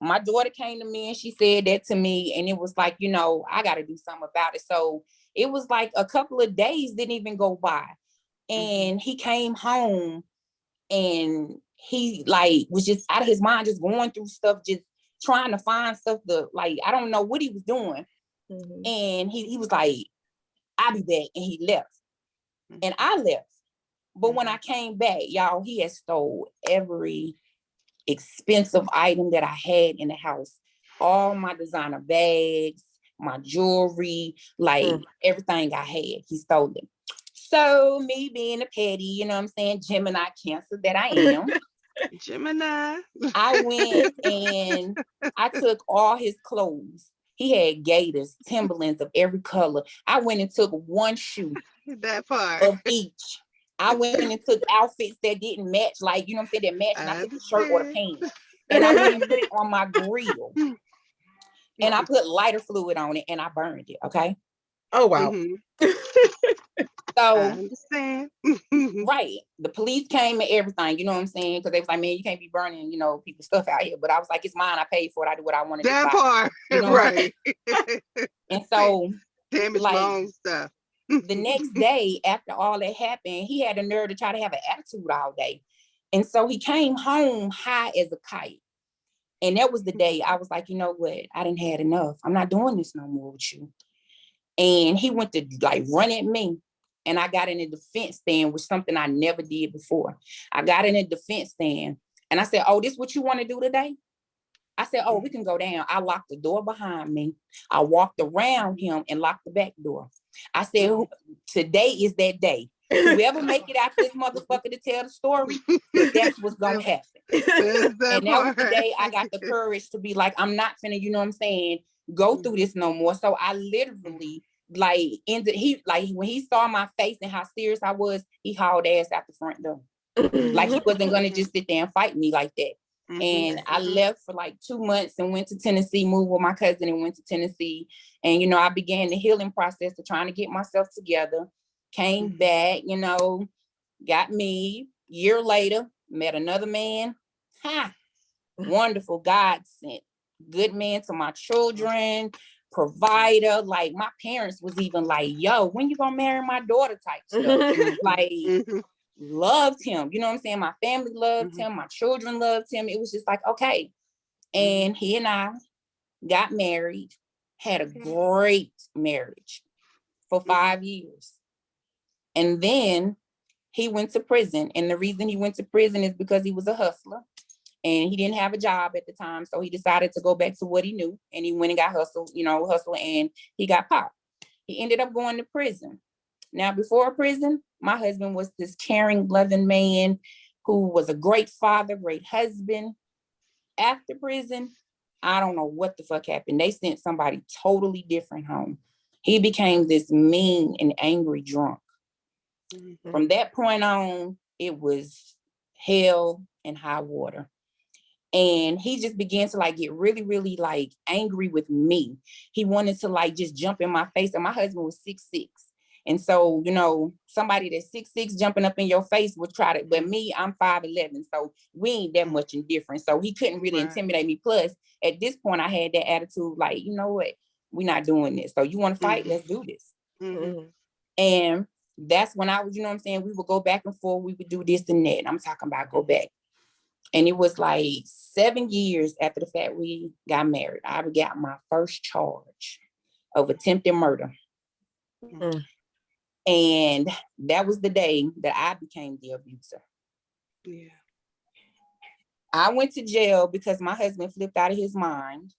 my daughter came to me and she said that to me and it was like you know i got to do something about it so it was like a couple of days didn't even go by and he came home and he like was just out of his mind just going through stuff just trying to find stuff to like i don't know what he was doing Mhm. and he, he was like i'll be back and he left and i left but when i came back y'all he had stole every expensive item that I had in the house. All my designer bags, my jewelry, like Mm. everything I had, he stole it. So me being a petty, you know what I'm saying, Gemini cancer that I am, Gemini. I went and I took all his clothes. He had gaiters, Timberlands of every color. I went and took one shoe That part. of each. I went and took outfits that didn't match, like you know what I'm saying, that matched, and I I took the shirt or the pants. And I went and put it on my grill. And I put lighter fluid on it and I burned it. Okay. Oh wow. Mhm. I So understand. right. The police came and everything, you know what I'm saying? Because they was like, man, you can't be burning, you know, people's stuff out here. But I was like, it's mine. I paid for it. I do what I want to that do. part. You know right. And so Damage like, own stuff. the next day after all that happened, he had a nerve to try to have an attitude all day. And so he came home high as a kite. And that was the mm. day I was like, you know what? I didn't had enough. I'm not doing this no more with you. And he went to like run at me. And I got in a defense stand, which something I never did before. I got in a defense stand and I said, Oh, this what you want to do today? I said, Oh, we can go down. I locked the door behind me. I walked around him and locked the back door. I said, today is that day. Whoever make it out this motherfucker to tell the story, that's what's gonna happen. And that was the day I got the courage to be like, I'm not finna, you know what I'm saying, go through this no more. So I literally like ended he like when he saw my face and how serious I was, he hauled ass out the front door. Like he wasn't gonna just sit there and fight me like that. Mhm, And I mhm. left for like two months and went to Tennessee, moved with my cousin and went to Tennessee. And, you know, I began the healing process of trying to get myself together. Came Mhm. back, you know, got me. Year later, met another man. Ha! Wonderful God sent. Good man to my children, provider. Like my parents was even like, yo, when you gonna marry my daughter type stuff. like Mhm, loved him. You know what I'm saying? My family loved Mhm. him. My children loved him. It was just like, okay. Mhm. And he and I got married, had a great marriage for Mhm. five years. And then he went to prison. And the reason he went to prison is because he was a hustler and he didn't have a job at the time. So he decided to go back to what he knew and he went and got hustled, you know, hustle and he got popped. He ended up going to prison. Now, before prison, my husband was this caring, loving man who was a great father, great husband. After prison, I don't know what the fuck happened. They sent somebody totally different home. He became this mean and angry drunk. mhm. From that point on, it was hell and high water. And he just began to like get really, really like angry with me. He wanted to like just jump in my face. And my husband was six six. And so, you know, somebody that's six six jumping up in your face would try to, but me, I'm five eleven. So we ain't that much in difference. So he couldn't really Right. intimidate me. Plus, at this point, I had that attitude, like, you know what? We're not doing this. So you want to fight? Mhm. Let's do this. Mhm. Mhm. And that's when I was, you know what I'm saying? We would go back and forth, we would do this and that. and I'm talking about go back. And it was like seven years after the fact we got married. I got my first charge of attempted murder. Mm. And that was the day that I became the abuser. Yeah. I went to jail because my husband flipped out of his mind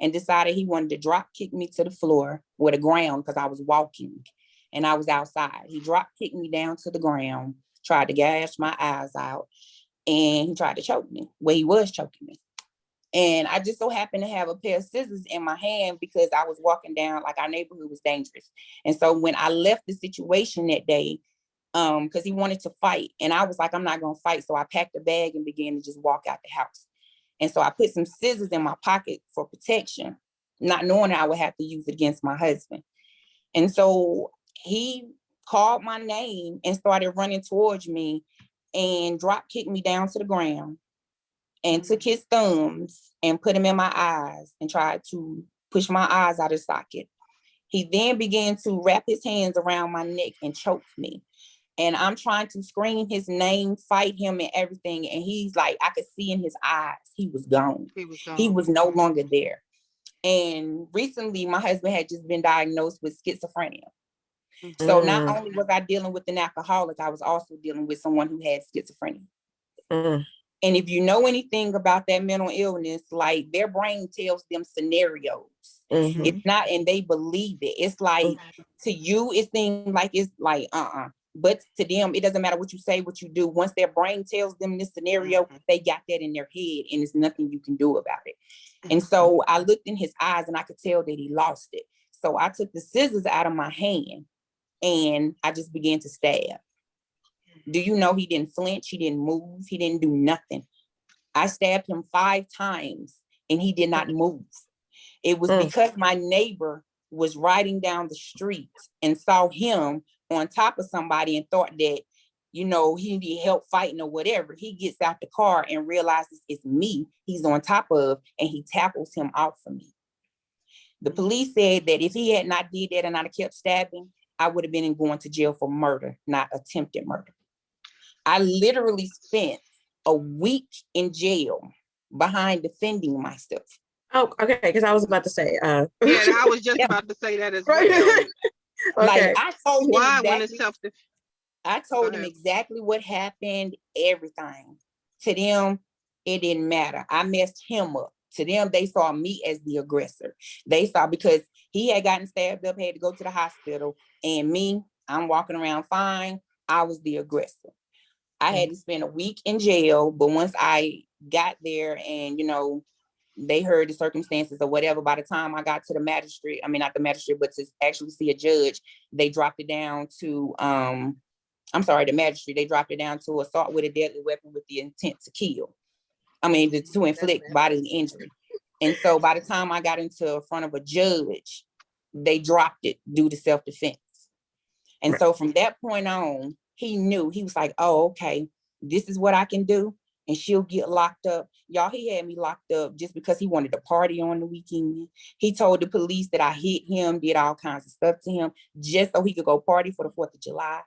and decided he wanted to drop kick me to the floor or the ground because I was walking and I was outside. He drop kicked me down to the ground, tried to gash my eyes out, and he tried to choke me. Well, he was choking me. And I just so happened to have a pair of scissors in my hand because I was walking down, like our neighborhood was dangerous. And so when I left the situation that day, um, because he wanted to fight, and I was like, I'm not gonna fight. So I packed a bag and began to just walk out the house. And so I put some scissors in my pocket for protection, not knowing I would have to use it against my husband. And so he called my name and started running towards me and drop kicked me down to the ground and took mm. his thumbs and put them in my eyes and tried to push my eyes out of socket. He then began to wrap his hands around my neck and choke me. And I'm trying to scream his name, fight him and everything. And he's like, I could see in his eyes, he was gone He was gone. he was no longer there. And recently, my husband had just been diagnosed with schizophrenia. So not Mm. only was I dealing with an alcoholic, I was also dealing with someone who had schizophrenia. Mm. And if you know anything about that mental illness, like their brain tells them scenarios. Mhm. It's not, and they believe it. It's like to you, it seems like it's like uh-uh. But to them, it doesn't matter what you say, what you do. Once their brain tells them this scenario, Mhm. they got that in their head, and there's nothing you can do about it. And so I looked in his eyes and I could tell that he lost it. So I took the scissors out of my hand and I just began to stab. Do you know he didn't flinch? He didn't move. He didn't do nothing. I stabbed him five times and he did not move. It was Mm. because my neighbor was riding down the street and saw him on top of somebody and thought that, you know, he needed help fighting or whatever. He gets out the car and realizes it's me he's on top of and he tackles him off of me. The police said that if he had not did that and I'd have kept stabbing, I would have been in going to jail for murder, not attempted murder. I literally spent a week in jail behind defending myself. Oh, okay, because I was about to say, uh. Yeah, I was just Yeah. about to say that as well. Okay, Like I told him Why when exactly, self? I told him exactly what happened, everything. To them, it didn't matter. I messed him up. to them, they saw me as the aggressor. They saw because he had gotten stabbed up, had to go to the hospital, and me, I'm walking around fine. I was the aggressor. I had to spend a week in jail, but once I got there and, you know, they heard the circumstances or whatever, by the time I got to the magistrate, I mean, not the magistrate, but to actually see a judge, they dropped it down to, um, I'm sorry, the magistrate, they dropped it down to assault with a deadly weapon with the intent to kill. I mean, to- to inflict bodily injury. And so by the time I got into front of a judge, they dropped it due to self-defense. And Right. so from that point on, he knew, he was like, oh, okay, this is what I can do. And she'll get locked up. Y'all, he had me locked up just because he wanted to party on the weekend. He told the police that I hit him, did all kinds of stuff to him, just so he could go party for the Fourth of July.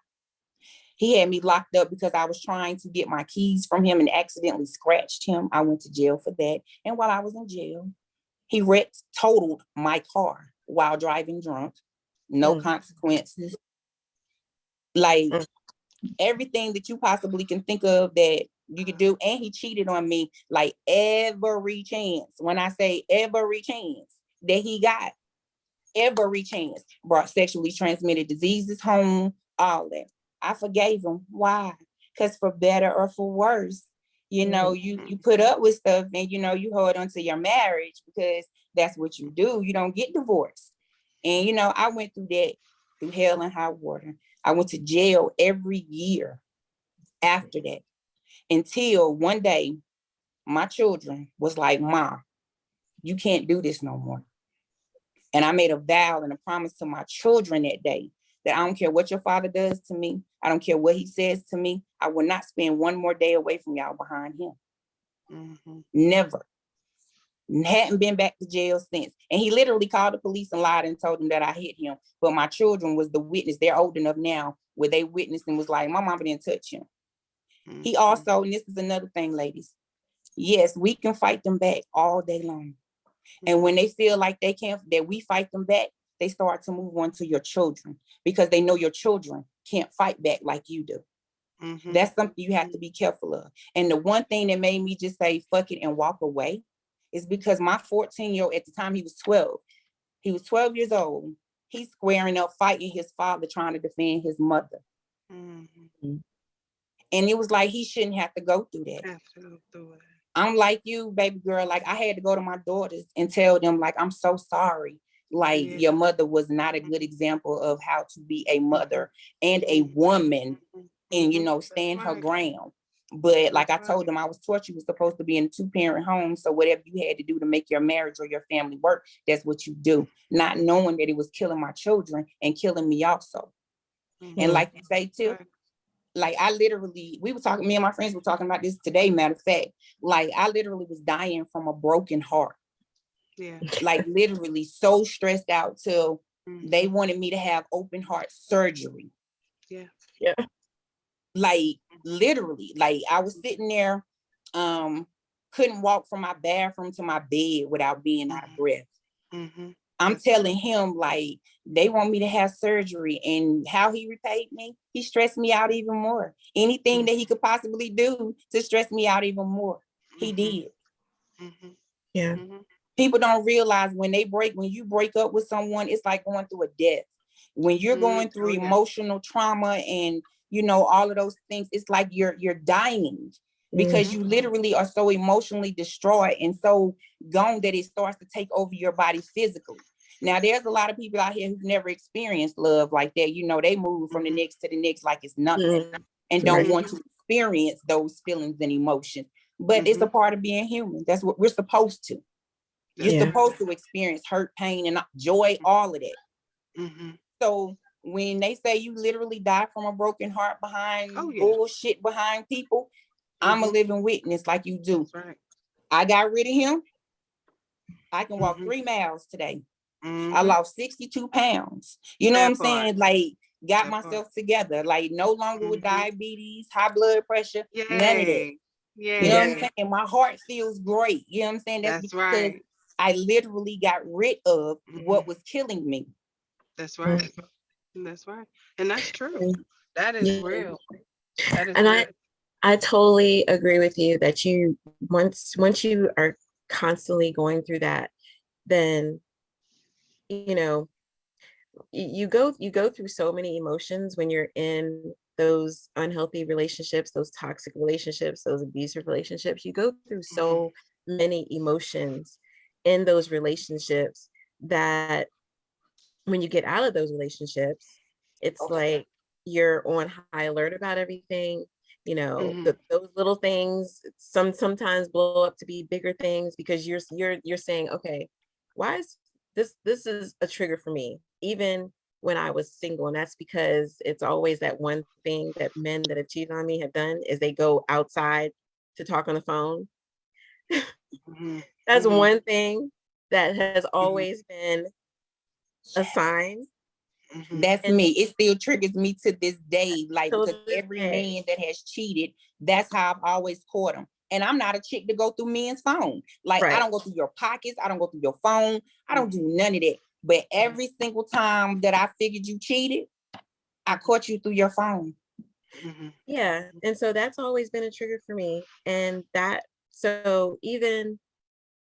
He had me locked up because I was trying to get my keys from him and accidentally scratched him. I went to jail for that. And while I was in jail, he wrecked, totaled my car while driving drunk. No Mm. consequences. Like Mm. everything that you possibly can think of that you could do. And he cheated on me like every chance. When I say every chance that he got, every chance brought sexually transmitted diseases home, all that. I forgave him. Why? Because for better or for worse, you know, you you put up with stuff and you know you hold on to your marriage because that's what you do. You don't get divorced. And you know, I went through that through hell and high water. I went to jail every year after that until one day my children was like, Ma, you can't do this no more. And I made a vow and a promise to my children that day that I don't care what your father does to me. I don't care what he says to me. I will not spend one more day away from y'all behind him. Mhm. Never. Hadn't been back to jail since. And he literally called the police and lied and told them that I hit him. But my children was the witness. They're old enough now where they witnessed and was like, my mama didn't touch him. He Mhm. also, and this is another thing, ladies. Yes, we can fight them back all day long. And when they feel like they can't, that we fight them back, they start to move on to your children because they know your children can't fight back like you do. Mhm. That's something you have to be careful of. And the one thing that made me just say fuck it and walk away is because my 14 year old, at the time he was 12, he was 12 years old. He's squaring up, fighting his father, trying to defend his mother. Mhm. And it was like he shouldn't have to go through that. Have to go through it. I'm like you, baby girl. Like I had to go to my daughters and tell them, like, I'm so sorry. Like Yeah. your mother was not a good example of how to be a mother and a woman Mhm. and you Mhm. know stand her ground but like i told them i was taught you was supposed to be in a two-parent home so whatever you had to do to make your marriage or your family work that's what you do not knowing that it was killing my children and killing me also and Mm. like you say too like i literally we were talking me and my friends were talking about this today matter of fact like i literally was dying from a broken heart Yeah. like literally so stressed out till Mhm. they wanted me to have open heart surgery Yeah. Yeah. Like literally like i was sitting there um couldn't walk from my bathroom to my bed without being out of Mhm. breath Mhm. i'm telling him like they want me to have surgery and how he repaid me he stressed me out even more anything that he could possibly do to stress me out even more he Mhm. did Mhm. Yeah. People don't realize when they break when you break up with someone it's like going through a death when you're Mm, going through oh, yeah. emotional trauma and you know all of those things it's like you're you're dying because Mhm. you literally are so emotionally destroyed and so gone that it starts to take over your body physically now there's a lot of people out here who've never experienced love like that you know they move from the Mhm. next to the next like it's nothing Mm. and don't Right. want to experience those feelings and emotions but it's a part of being human that's what we're supposed to you're Yeah. supposed to experience hurt, pain, and joy, all of that. So when they say you literally die from a broken heart behind Oh, yeah. bullshit behind people, I'm a Mhm. living witness like you do. That's right. I got rid of him. I can walk Mhm. three miles today. I Mhm. lost 62 pounds. You know That what I'm part. saying? Like got That part. myself together. Like no longer with Mhm. diabetes, high blood pressure, none of that. Yay. You know what I'm Yeah. saying? My heart feels great. You know what I'm saying? That's because right. I literally got rid of what was killing me. That's right. That's right. And that's true. Mm. That is Yeah. real. That is And I- real. I totally agree with you that you once once you are constantly going through that, then, you know, you go, you go through so many emotions when you're in those unhealthy relationships, those toxic relationships, those abusive relationships. You go through so many emotions in those relationships that when you get out of those relationships, it's Okay. like you're on high alert about everything. You know, Mhm. the, those little things some sometimes blow up to be bigger things because you're you're you're saying, okay, why is this this is a trigger for me, even when I was single, and that's because it's always that one thing that men that have cheated on me have done is they go outside to talk on the phone. Mhm, That's Mhm. one thing that has always been a sign. mhm, That's And- me. It still triggers me to this day, like Till because this every day. man that has cheated, that's how I've always caught them. And I'm not a chick to go through men's phone. Like I don't go through your pockets. I don't go through your phone. I don't do mm-hmm. none of that. But mm-hmm. every single time that I figured you cheated, I caught you through your phone. Mm-hmm. Yeah, and so that's always been a trigger for me. And that, so even,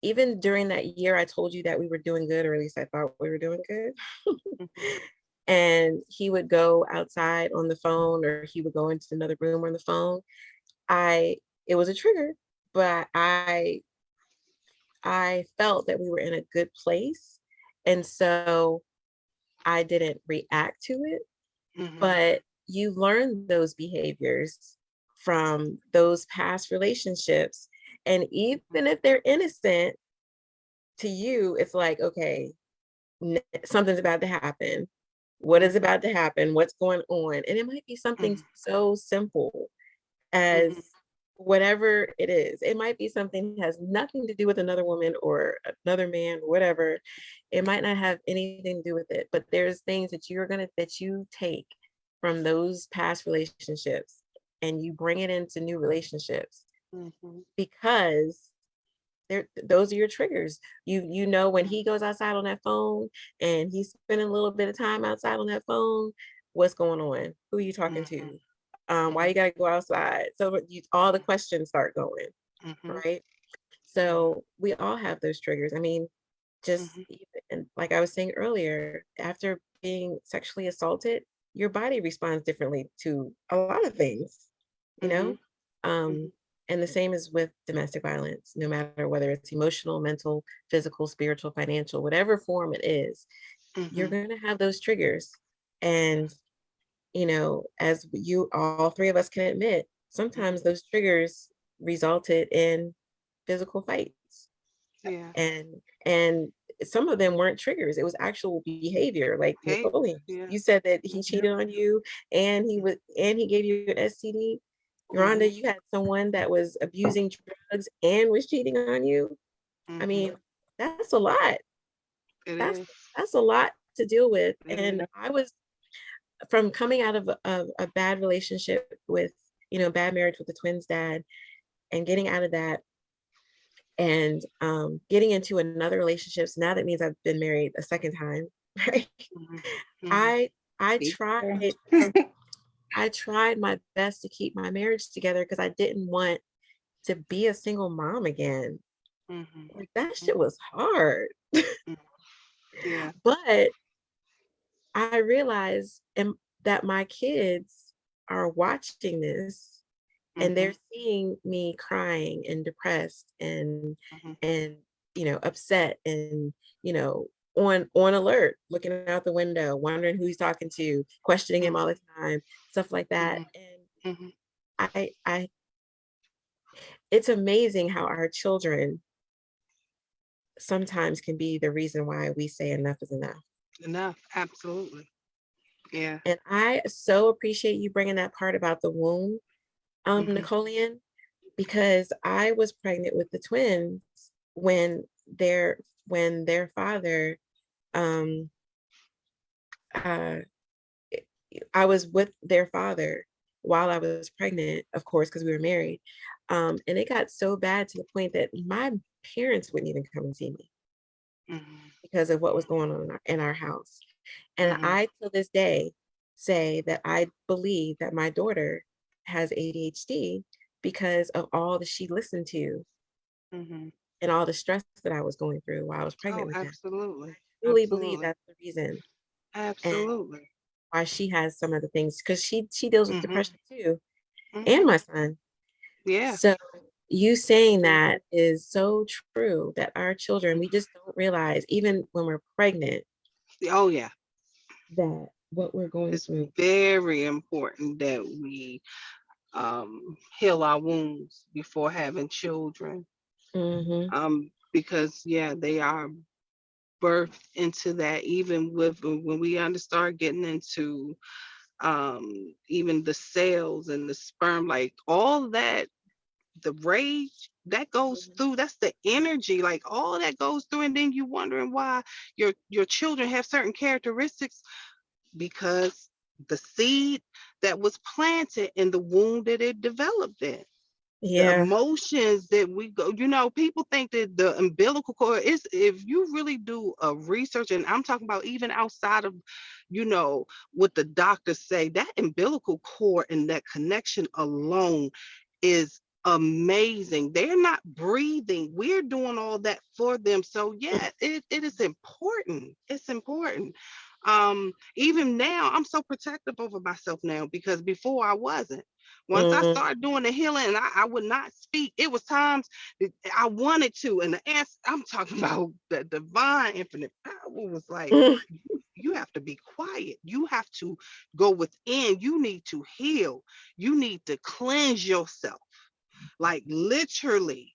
even during that year, I told you that we were doing good, or at least I thought we were doing good. mhm, And he would go outside on the phone, or he would go into another room on the phone. I, it was a trigger, but I, I felt that we were in a good place. And so I didn't react to it. mhm, but you learn those behaviors from those past relationships and even if they're innocent to you it's like okay something's about to happen. What is about to happen? What's going on? And it might be something Mhm. so simple as Mhm. whatever it is. It might be something that has nothing to do with another woman or another man whatever. It might not have anything to do with it but there's things that you're gonna that you take from those past relationships and you bring it into new relationships mhm, because they're those are your triggers. You you know when he goes outside on that phone and he's spending a little bit of time outside on that phone what's going on? Who are you talking to? Mhm. um why you gotta go outside? So you all the questions start going mhm, right? So we all have those triggers. I mean just Mhm. even, and like i was saying earlier after being sexually assaulted your body responds differently to a lot of things you know? Um and the same is with domestic violence no matter whether it's emotional mental physical spiritual financial whatever form it is you're mhm, going to have those triggers and you know as you all three of us can admit sometimes those triggers resulted in physical fights Yeah. and and some of them weren't triggers it was actual behavior like Napoleon yeah. you said that he Mhm. cheated on you and he was and he gave you an STD Rhonda you had someone that was abusing drugs and was cheating on you I mhm, mean that's a lot It that's is. that's a lot to deal with It and. I was from coming out of a, a bad relationship with you know bad marriage with the twins dad and getting out of that and um, getting into another relationship. So now that means I've been married a second time, right? Mhm, mhm, I I tried I tried my best to keep my marriage together because I didn't want to be a single mom again. mhm, Like that shit was hard. Yeah. But I realized um, that my kids are watching this and they're mhm, seeing me crying and depressed and mhm, and you know upset and you know on on alert looking out the window wondering who he's talking to questioning him all the time stuff like that and mhm, i i it's amazing how our children sometimes can be the reason why we say enough is enough Enough. Absolutely. Yeah. and i so appreciate you bringing that part about the womb um Mhm. Napoleon because I was pregnant with the twins when their when their father um uh I was with their father while I was pregnant, of course, because we were married. Um, and it got so bad to the point that my parents wouldn't even come and see me mhm, because of what was going on in our, in our house. And Mhm. I, till this day, say that I believe that my daughter has ADHD because of all that she listened to mhm, and all the stress that I was going through while I was Oh, pregnant with absolutely. Truly believe that's the reason Absolutely. why she has some of the things because she she deals with Mhm. depression too, Mhm. and my son. Yeah. So you saying that is so true that our children, we just don't realize, even when we're pregnant, Oh, yeah. that what we're going It's through. very important that we um, heal our wounds before having children. Mhm. Um, because yeah, they are birthed into that. Even with when we under start getting into um, even the cells and the sperm, like all that, the rage that goes Mhm. through. That's the energy, like all that goes through, and then you're wondering why your your children have certain characteristics because the seed that was planted in the womb that it developed in the emotions that we go you know people think that the umbilical cord is if you really do a research and i'm talking about even outside of you know what the doctors say that umbilical cord and that connection alone is amazing. They're not breathing. We're doing all that for them. So yeah it, it is important. It's important. Um even now i'm so protective over myself now because before i wasn't once I Mhm. started doing the healing and I, I would not speak, it was times that I wanted to. And the answer, I'm talking about the divine infinite power was like, you have to be quiet. You have to go within. You need to heal. You need to cleanse yourself, like literally.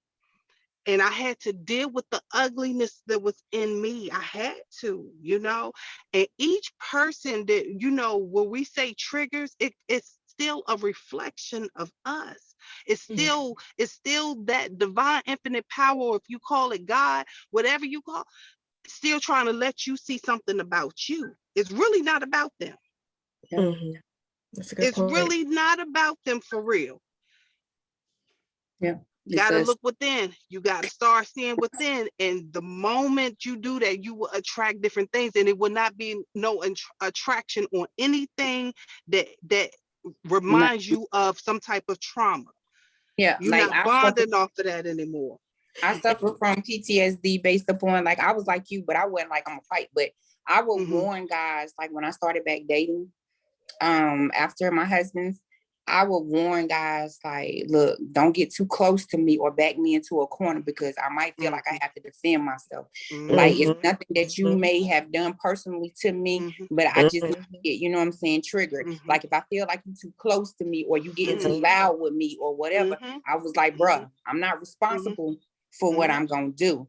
And I had to deal with the ugliness that was in me. I had to, you know. And each person that, you know, when we say triggers, it, it's still a reflection of us. It's Mhm. still, it's still that divine infinite power, or if you call it God, whatever you call, still trying to let you see something about you. It's really not about them. That's a good It's point. really not about them for real. Yeah, You gotta because- look within. You gotta start seeing within. And the moment you do that, you will attract different things, and it will not be no int- attraction on anything that that reminds you of some type of trauma. Yeah, You're like not bonding off of that anymore. I suffer from PTSD based upon like I was like you, but I wasn't like I'm a fight. But I would Mhm. warn guys like when I started back dating, um, after my husband's, I would warn guys like, look, don't get too close to me or back me into a corner because I might feel like I mm-hmm. have to defend myself. Like it's Mhm. nothing that you Mhm. may have done personally to me, Mhm. but I just mm-hmm. get, you know what I'm saying, triggered. Mm-hmm. Like if I feel like you're too close to me or you getting too loud with me or whatever. I was like, bruh, I'm not responsible for what. I'm gonna do.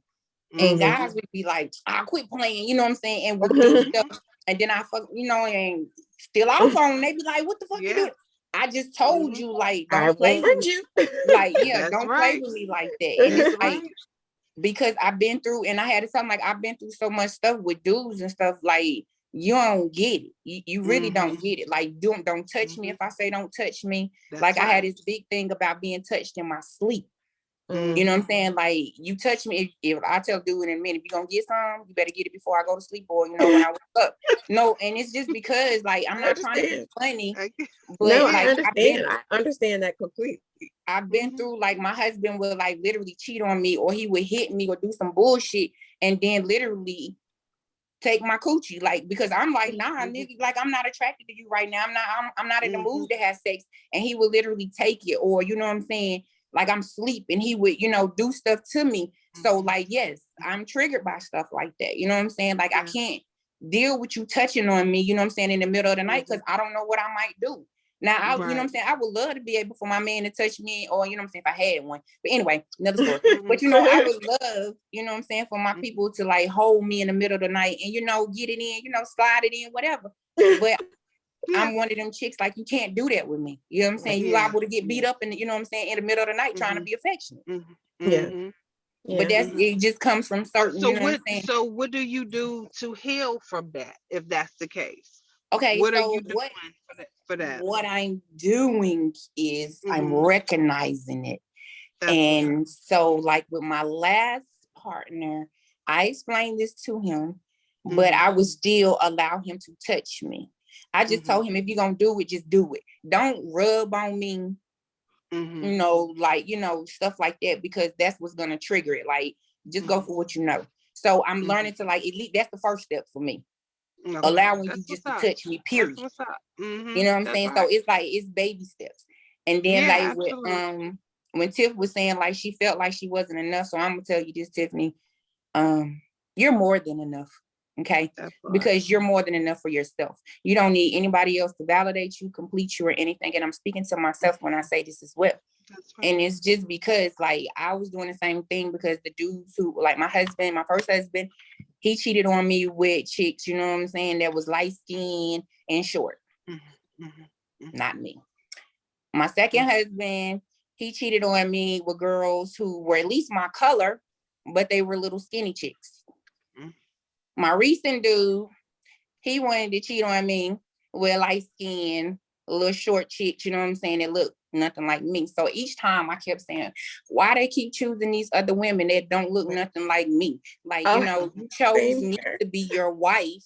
And guys would be like, I quit playing, you know what I'm saying? And do stuff. And then I fuck, you know, and still off on. They be like, what the fuck you Yeah. Doing? I just told Mhm. you, like, I don't play with me. you. Like, yeah, don't play with me like that. And it's like because I've been through and I had to tell 'em, like I've been through so much stuff with dudes and stuff like you don't get it. You, you really don't get it. Like don't don't touch me Mhm. if I say don't touch me. That's like I had this big thing about being touched in my sleep. Mm. You know what I'm saying? Like you touch me if, if I tell dude in a minute, if you gonna get some, you better get it before I go to sleep or you know when I wake up. No, and it's just because like I'm not trying to be funny, but no, I like I've been understand. I understand that completely. I've been Mhm. through like my husband would like literally cheat on me or he would hit me or do some bullshit and then literally take my coochie like because I'm like nah Mhm. nigga like I'm not attracted to you right now I'm not I'm, I'm not in the Mhm. mood to have sex and he would literally take it or you know what I'm saying like I'm sleeping. he would you know do stuff to me so Mhm. like yes I'm triggered by stuff like that you know what I'm saying like I can't deal with you touching on me you know what I'm saying in the middle of the night because I don't know what I might do now, I, you know what I'm saying? I would love to be able for my man to touch me, or you know what I'm saying, if I had one. But anyway, another story. Mhm. But you know, I would love, you know what I'm saying, for my people to like hold me in the middle of the night and you know, get it in, you know, slide it in, whatever. But Yeah. I'm one of them chicks, like you can't do that with me. You know what I'm saying? You Yeah. liable to get beat up and you know what I'm saying, in the middle of the night trying to Mhm. be affectionate. Mhm. Yeah. Mhm. Yeah. But that's it just comes from certain, So you know what what? I'm? So what do you do to heal from that? If that's the case, Okay, what are you doing what for that? For that? what I'm doing is I'm Mhm. recognizing it. That's what's up. And so, like with my last partner, I explained this to him, but Mhm. I would still allow him to touch me. I just Mhm. told him, if you're gonna do it, just do it. Don't rub on me Mhm. you know, like, you know, stuff like that, because that's what's gonna trigger it. Like, just go Mhm. for what you know. So I'm Mhm. learning to like, at least that's the first step for me. Okay, Allowing you just to up. touch me, period. up. Mhm, You know what I'm that's saying? So it's like it's baby steps. And then Yeah, like with um when Tiff was saying like she felt like she wasn't enough. So I'm gonna tell you this, Tiffany. Um, you're more than enough. Okay. Because you're more than enough for yourself. You don't need anybody else to validate you, complete you, or anything. And I'm speaking to myself when I say this as well. And it's just because like I was doing the same thing because the dudes who like my husband, my first husband, he cheated on me with chicks, you know what I'm saying, that was light skinned and short, mhm, mhm. not me. My second husband, he cheated on me with girls who were at least my color, but they were little skinny chicks. Mm. My recent dude, he wanted to cheat on me with light skin, a little short chick, you know what I'm saying, It looked nothing like me. So each time I kept saying, why they keep choosing these other women that don't look nothing like me? Like, Oh, you know, you chose me to be your wife.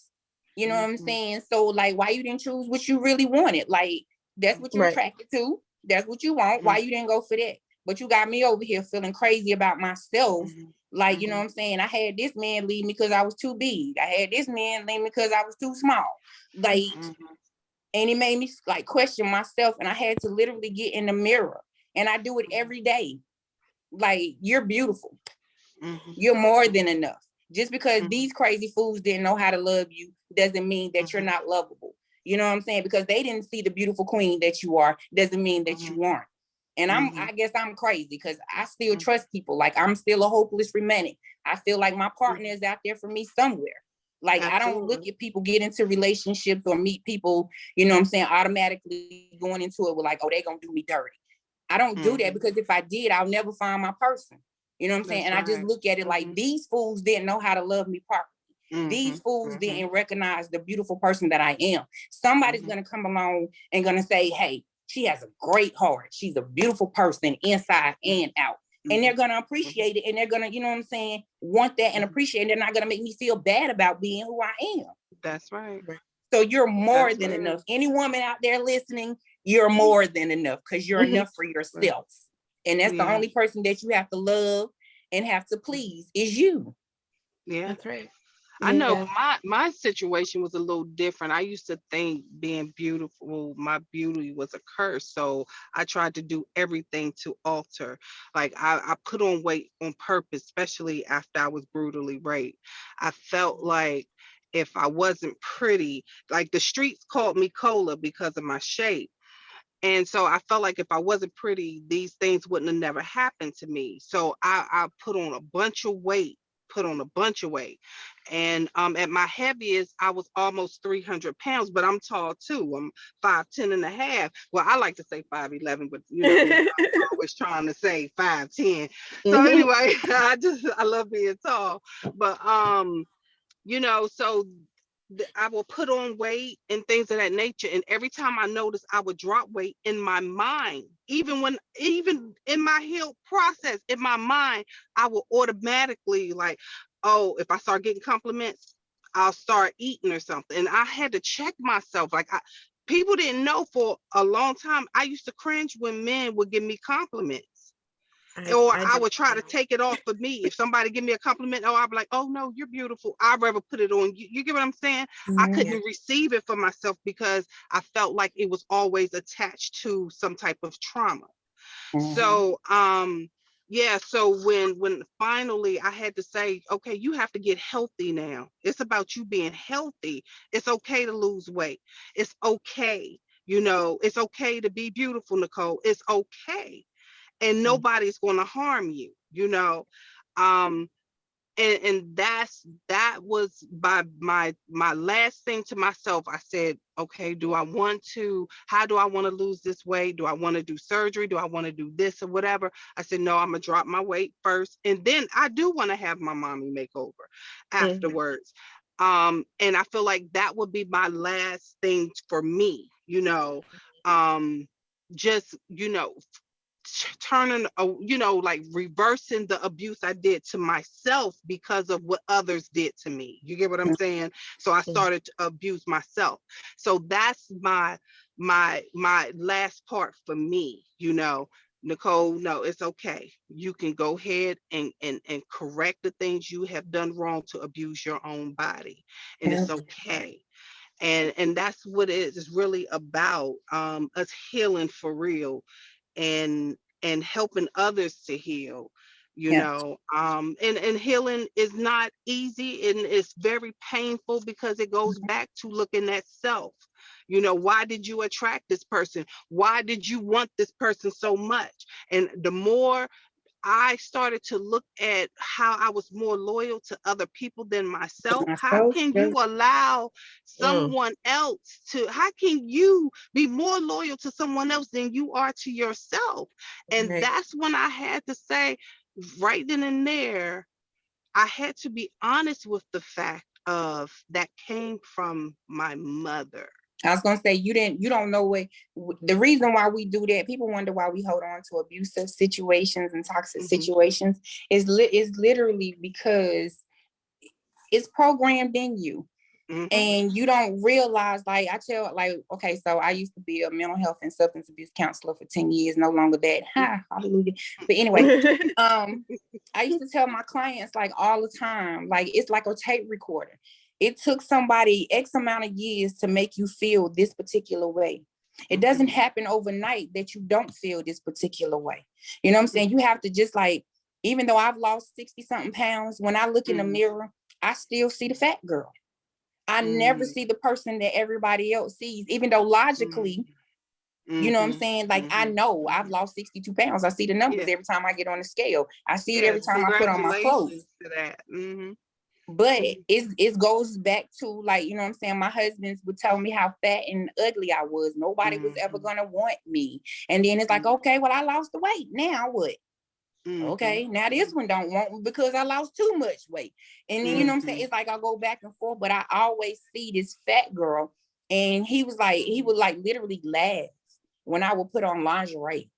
You know what I'm Mhm. saying? So like, why you didn't choose what you really wanted? Like, that's what you're Right. attracted to. That's what you want. Why you didn't go for that? But you got me over here feeling crazy about myself. Mhm, Like, you know Mhm. what I'm saying? I had this man leave me because I was too big. I had this man leave me because I was too small. Like, mhm. and it made me like question myself and i had to literally get in the mirror and i do it Mhm. every day like you're beautiful Mhm. you're more than enough just because Mhm. these crazy fools didn't know how to love you doesn't mean that you're Mhm. not lovable you know what i'm saying because they didn't see the beautiful queen that you are doesn't mean that you aren't and i'm Mhm. i guess i'm crazy because i still Mhm. trust people like i'm still a hopeless romantic i feel like my partner is out there for me somewhere like i don't look at people get into relationships or meet people you know what i'm saying automatically going into it with like oh they're gonna do me dirty i don't do that Mhm. because if i did i'll never find my person you know what i'm saying That's and i just look at it like Mhm. these fools didn't know how to love me properly these Mhm, fools mhm. didn't recognize the beautiful person that I am. Somebody's Mhm. gonna come along and gonna say, hey, she has a great heart. She's a beautiful person inside and out. And they're gonna appreciate it and they're gonna, you know what I'm saying, want that and Mhm. appreciate it. They're not gonna make me feel bad about being who I am. That's right. So you're more That's than right. enough. Any woman out there listening, you're more than enough because you're Mhm. enough for yourself. And that's the only person that you have to love and have to please is you. Yeah. That's right. I know Yeah. my my situation was a little different. I used to think being beautiful, my beauty was a curse. So I tried to do everything to alter. Like I, I put on weight on purpose, especially after I was brutally raped. I felt like if I wasn't pretty, like the streets called me cola because of my shape. And so I felt like if I wasn't pretty, these things wouldn't have never happened to me. So I, I put on a bunch of weight, put on a bunch of weight. And um, at my heaviest, I was almost 300 pounds, but I'm tall too. I'm 5'10 and a half. Well, I like to say 5'11, but you know, I'm always trying to say 5'10. So Mhm. anyway, I just, I love being tall. But, um, you know, so I will put on weight and things of that nature. And every time I notice, I would drop weight in my mind, even when, even in my heal process, in my mind, I will automatically like, oh, if I start getting compliments, I'll start eating or something. And I had to check myself. Like I, people didn't know for a long time. I used to cringe when men would give me compliments or I, do would try to take it off of me. If somebody give me a compliment, oh, I'd be like, oh no, you're beautiful. I'd rather put it on you. You get what I'm saying? I Mhm. couldn't receive it for myself because I felt like it was always attached to some type of trauma. Mhm. So um yeah, so when when finally I had to say, okay, you have to get healthy now. It's about you being healthy. It's okay to lose weight. It's okay. You know, it's okay to be beautiful, Nicole. It's okay and nobody's going to harm you you know? Um and and that's that was by my my last thing to myself i said okay do i want to how do i want to lose this weight? Do i want to do surgery? Do i want to do this or whatever? I said no i'm gonna drop my weight first and then i do want to have my mommy makeover afterwards. Um and i feel like that would be my last thing for me you know? Um just you know turning a, you know like reversing the abuse i did to myself because of what others did to me you get what i'm saying so i started to abuse myself so that's my my my last part for me you know Nicole, no, it's okay. You can go ahead and, and, and correct the things you have done wrong to abuse your own body. And it's okay. And, and that's what it is, really about, um, us healing for real and, and helping others to heal, you know, um, and, and healing is not easy and it's very painful because it goes back to looking at self. You know, why did you attract this person? Why did you want this person so much? And the more I started to look at how I was more loyal to other people than myself, how can yes. you allow mm. someone else to, how can you be more loyal to someone else than you are to yourself? And Right. that's when I had to say, right then and there, I had to be honest with the fact of that came from my mother. I was gonna say you didn't, you don't know what the reason why we do that. People wonder why we hold on to abusive situations and toxic Mhm. situations. Is lit is literally because it's programmed in you. Mhm. and you don't realize like i tell like okay so i used to be a mental health and substance abuse counselor for 10 years no longer that ha, hallelujah but anyway um i used to tell my clients like all the time like it's like a tape recorder it took somebody x amount of years to make you feel this particular way it doesn't happen overnight that you don't feel this particular way you know what i'm saying you have to just like even though i've lost 60 something pounds when i look in the Mhm. mirror i still see the fat girl I never Mm. see the person that everybody else sees, even though logically, you know what I'm Mhm. saying? Like I mhm, know I've lost 62 pounds. I see the numbers Yeah. every time I get on the scale. I see it every time I put on my clothes. To that. Mhm. But Mhm. it's it goes back to like, you know what I'm saying? My husbands would tell me how fat and ugly I was. Nobody was ever Mhm. gonna want me. And then it's like, Mhm. okay, well, I lost the weight. Now what? Mhm. Okay, now this one don't want me because I lost too much weight. And then, you know what I'm saying? It's like I go back and forth, but I always see this fat girl. And he was like, he would like literally laugh when I would put on lingerie.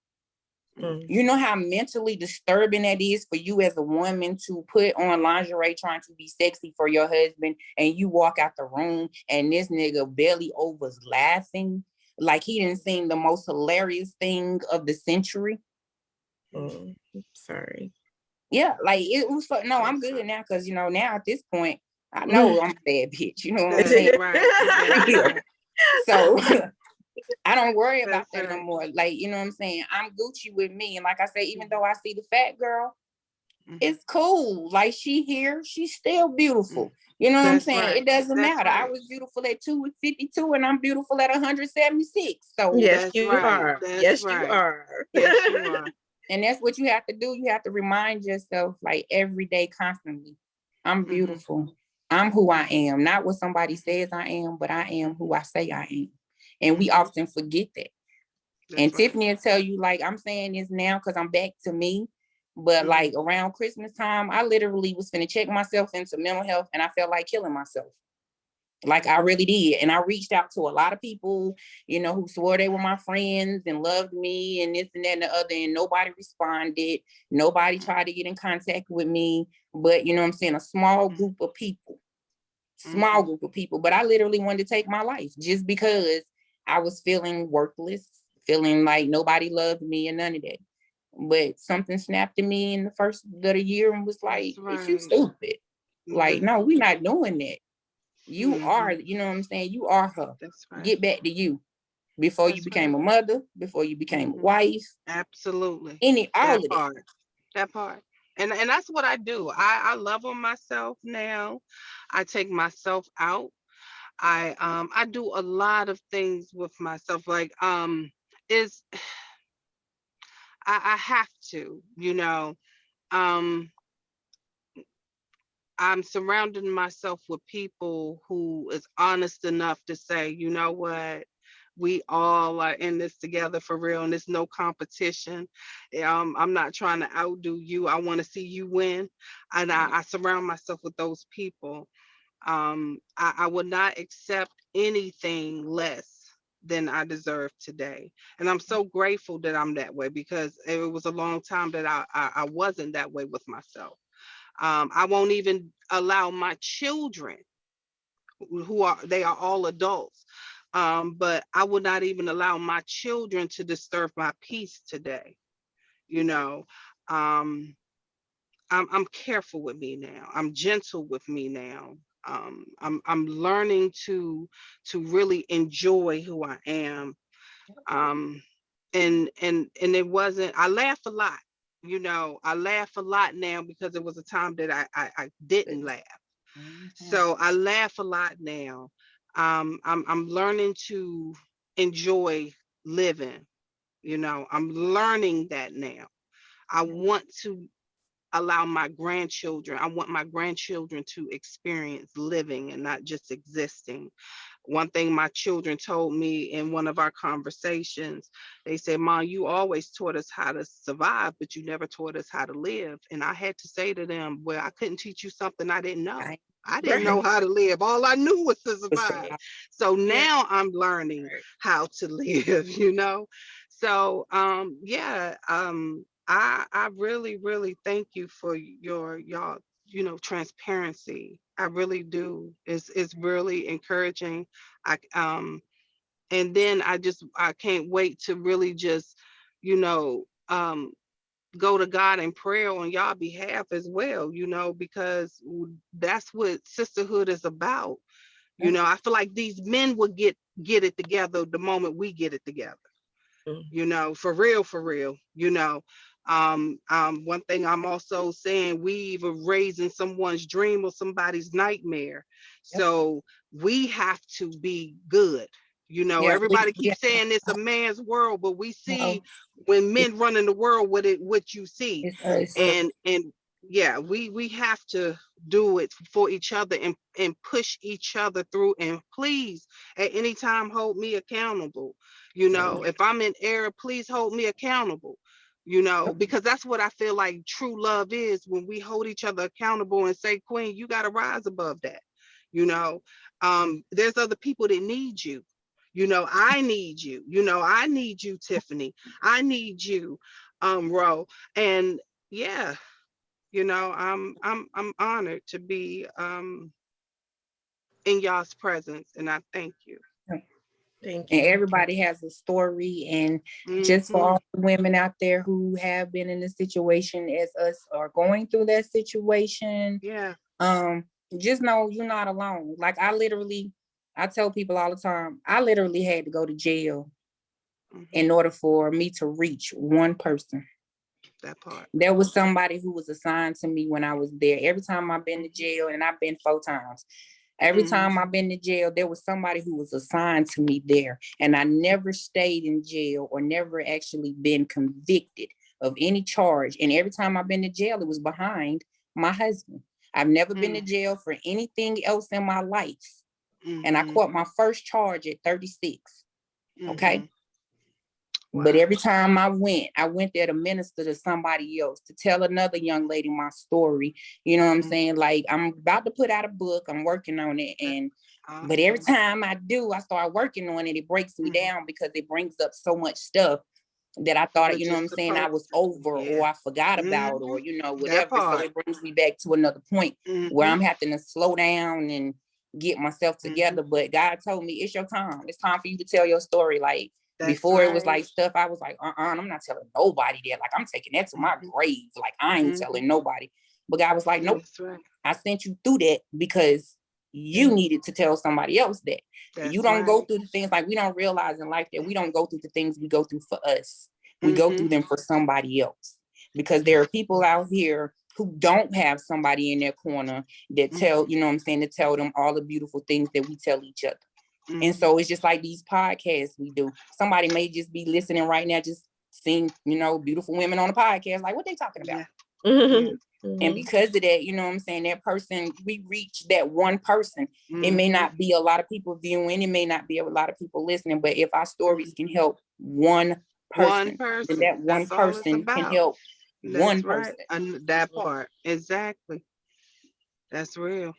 Mm. You know how mentally disturbing that is for you as a woman to put on lingerie trying to be sexy for your husband and you walk out the room and this nigga belly overs laughing like he didn't seem the most hilarious thing of the century. Mm, Sorry. Yeah, like it was no, I'm good now because you know now at this point I know I'm a bad bitch. You know what I'm saying? right. That's So I don't worry about that no more. Like you know what I'm saying? I'm Gucci with me, and like I say, even Mhm. though I see the fat girl, Mhm. it's cool. Like she here, she's still beautiful. You know what I'm saying? right. It doesn't That's matter. I was beautiful at 252 and I'm beautiful at 176. So Yes, you right. are. That's Yes, you are. Yes, you are. and that's what you have to do. You have to remind yourself like every day, constantly. I'm Mhm. beautiful. I'm who I am, not what somebody says I am, but I am who I say I am. And we often forget that. That's and right. Tiffany will tell you, like, I'm saying this now because I'm back to me. But Mhm. like around Christmas time, I literally was gonna check myself into mental health and I felt like killing myself. Like I really did. And I reached out to a lot of people, you know, who swore they were my friends and loved me and this and that and the other. And nobody responded. Nobody tried to get in contact with me. But you know what I'm saying? A small group of people. Small Mhm. group of people. But I literally wanted to take my life just because I was feeling worthless, feeling like nobody loved me and none of that. But something snapped in me in the first of the year and was like, "Is you right. stupid? Like, no, we're not doing that. You Mhm. are, you know what I'm saying? You are her. That's right. Get back to you before you That's became a mother, before you became a Mhm. wife, Absolutely. any all That of that. part. That part. And and that's what I do. I I love on myself now. I take myself out. I um I do a lot of things with myself. Like um is I, I have to, you know. Um I'm surrounding myself with people who is honest enough to say, you know what, we all are in this together for real, and there's no competition. Um, I'm not trying to outdo you. I want to see you win, and I, I surround myself with those people. Um, I, I would not accept anything less than I deserve today, and I'm so grateful that I'm that way because it was a long time that I, I, I wasn't that way with myself. Um, I won't even allow my children, who who are they are all adults, um, but I would not even allow my children to disturb my peace today. you know. Um, I'm I'm careful with me now. I'm gentle with me now. Um, I'm I'm learning to to really enjoy who I am. Um, and and and it wasn't. I laugh a lot, you know. I laugh a lot now because it was a time that I I, I didn't laugh. So I laugh a lot now. Um, I'm I'm learning to enjoy living. You know, I'm learning that now. I want to allow my grandchildren, I want my grandchildren to experience living and not just existing. One thing my children told me in one of our conversations, they said, Mom, you always taught us how to survive, but you never taught us how to live. And I had to say to them, Well, I couldn't teach you something I didn't know. Right. I didn't know how to live. All I knew was to survive. So now I'm learning how to live, you know? So um yeah, um I I really, really thank you for your y'all, you know, transparency. I really do. It's it's really encouraging. I um and then I just I can't wait to really just, you know, um go to God in prayer on y'all behalf as well, you know, because that's what sisterhood is about. You know, I feel like these men would get get it together the moment we get it together. Mhm. You know, for real, for real. You know, um, um, one thing I'm also saying, we either raising someone's dream or somebody's nightmare. Yep. So we have to be good. You know, we- everybody keeps saying it's a man's world, but we see No, when men run in the world what it what you see. It's and and yeah we we have to do it for each other and and push each other through and please at any time hold me accountable. You know if i'm in error please hold me accountable you know because that's what i feel like true love is when we hold each other accountable and say queen you got to rise above that you know? Um there's other people that need you. You know i need you. You know i need you tiffany. I need you um ro. And yeah you know i'm i'm i'm honored to be um in y'all's presence and i thank you Thank you. And everybody has a story and just for Mhm. all the women out there who have been in a situation as us or going through that situation, yeah um, just know you're not alone. Like I literally, I tell people all the time, I literally had to go to jail mhm, in order for me to reach one person. that part There was somebody who was assigned to me when I was there. Every time I've been to jail, and I've been four times. Every Mhm. time I've been to jail, there was somebody who was assigned to me there. And I never stayed in jail or never actually been convicted of any charge. And every time I've been to jail, it was behind my husband. I've never been to jail for anything else in my life. And I Mhm, caught my first charge at 36. okay? But every time I went, I went there to minister to somebody else, to tell another young lady my story. You know what I'm Mhm. saying? Like I'm about to put out a book, I'm working on it. And but every time I do, I start working on it, it breaks me Mhm. down because it brings up so much stuff that I thought, you know what I'm saying, I was over yeah. or I forgot about or Mhm. you know, whatever. So it brings me back to another point where Mhm, I'm having to slow down and get myself Mhm. together. But God told me it's your time. It's time for you to tell your story. Like That's before it was like stuff I was like, uh-uh, I'm not telling nobody that. Like I'm taking that to my grave. Like I ain't Mhm. telling nobody. But God was like, nope, right. I sent you through that because you Mhm. needed to tell somebody else that. That's you don't go through the things like we don't realize in life that we don't go through the things we go through for us. We go Mhm. through them for somebody else. Because there are people out here who don't have somebody in their corner that tell, you know what I'm saying, to tell them all the beautiful things that we tell each other. And Mhm. so it's just like these podcasts we do. Somebody may just be listening right now, just seeing, you know, beautiful women on a podcast. Like, what they talking about? Yeah. Mhm. And Mhm. because of that, you know what I'm saying, that person, we reach that one person. It may not be a lot of people viewing, it may not be a lot of people listening, but if our stories can help one One person, then person. that one That's person can about. help one right. person. And that part. Exactly. That's real.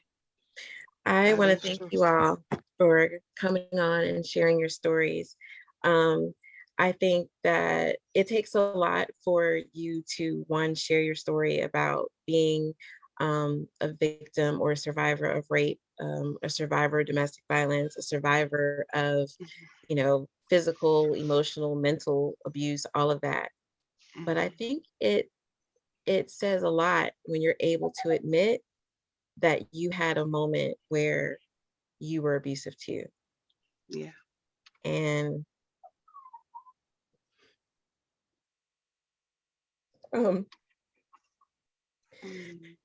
I That want to thank true. you all for coming on and sharing your stories. Um, I think that it takes a lot for you to one share your story about being um, a victim or a survivor of rape, um, a survivor of domestic violence, a survivor of, you know, physical, emotional, mental abuse, all of that. but I Mhm. think it it says a lot when you're able to admit that you had a moment where you were abusive too. Yeah. And um, Mm.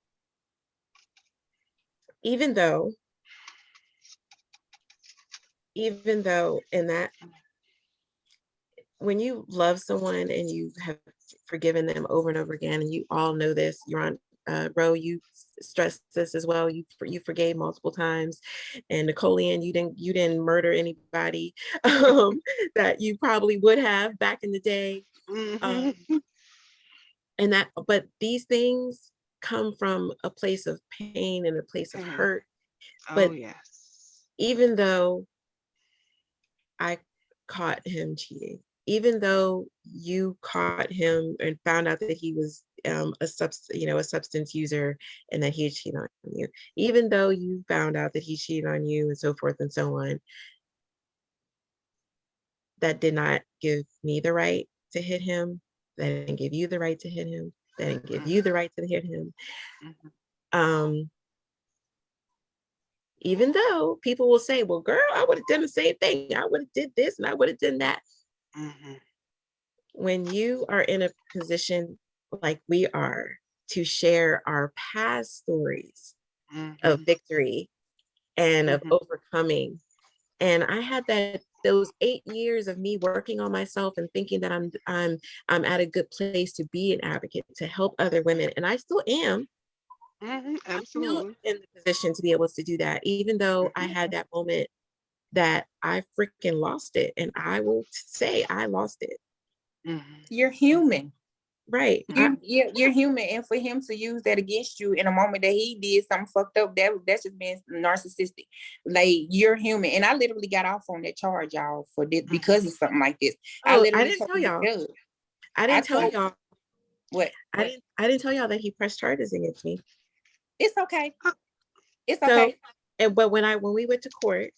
even though even though in that when you love someone and you have forgiven them over and over again and you all know this you're on uh Ro you stressed this as well you you forgave multiple times and Napoleon you didn't you didn't murder anybody um that you probably would have back in the day um, Mhm. and that but these things come from a place of pain and a place of Pain. hurt Oh, but- yes. even though I caught him cheating, even though you caught him and found out that he was um, a subs, you know, a substance user and that he cheated on you, even though you found out that he cheated on you and so forth and so on, that did not give me the right to hit him. That didn't give you the right to hit him. That didn't give you the right to hit him. Mhm. Um, even though people will say, well, girl, I would have done the same thing. I would have did this and I would have done that. Mhm. When you are in a position like we are to share our past stories of Mhm. victory and of Mhm. overcoming. And I had that those eight years of me working on myself and thinking that I'm I'm I'm at a good place to be an advocate to help other women. And I still am. Mhm. I'm still in the position to be able to do that, even though I had that moment that I freaking lost it. And I will say I lost it. You're human. Right. I- You, you're, you're human, and for him to use that against you in a moment that he did something fucked up, that that's just being narcissistic. Like you're human, and I literally got off on that charge, y'all, for this mm-hmm. because of something like this. I Oh, I literally didn't tell y'all. I didn't tell y'all. What? I didn't I didn't tell y'all that he pressed charges against me. It's okay. It's So- okay. And but when I when we went to court,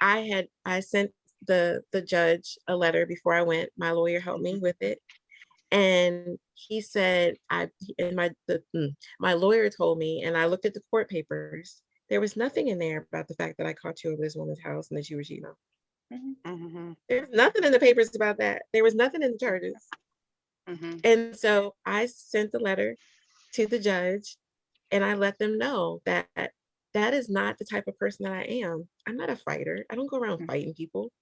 I had I sent the the judge a letter before I went. My lawyer helped me mm-hmm. with it. And he said I and my the mm, my lawyer told me and I looked at the court papers. There was nothing in there about the fact that I caught you over this woman's house and that you were cheating on. Mhm. There's nothing in the papers about that. There was nothing in the charges. Mhm. And so I sent the letter to the judge and I let them know that that is not the type of person that I am. I'm not a fighter. I don't go around Mhm. fighting people.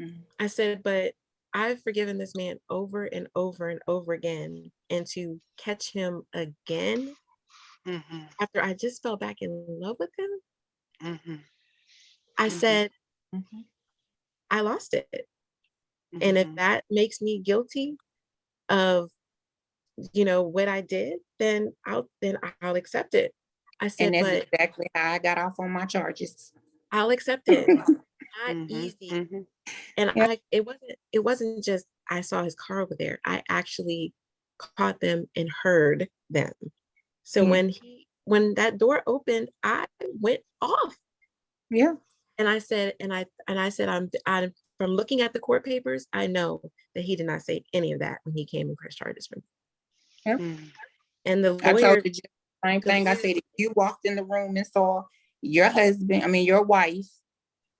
Mhm. I said, but I've forgiven this man over and over and over again. And to catch him again Mhm. after I just fell back in love with him, Mhm. I Mhm. said, Mhm. I lost it. And if Mhm. that makes me guilty of, you know, what I did, then I'll then I'll accept it. I said, And that's but exactly how I got off on my charges. I'll accept it. Not Mhm. easy. Mhm. And Yeah. I it wasn't it wasn't just I saw his car over there. I actually caught them and heard them. So Mm. when he when that door opened, I went off. Yeah. And I said, and I and I said, I'm I'm from looking at the court papers, I know that he did not say any of that when he came and pressed charges for me. Mhm. And the I lawyer, told the the same thing. I said, if you walked in the room and saw your husband, I mean, your wife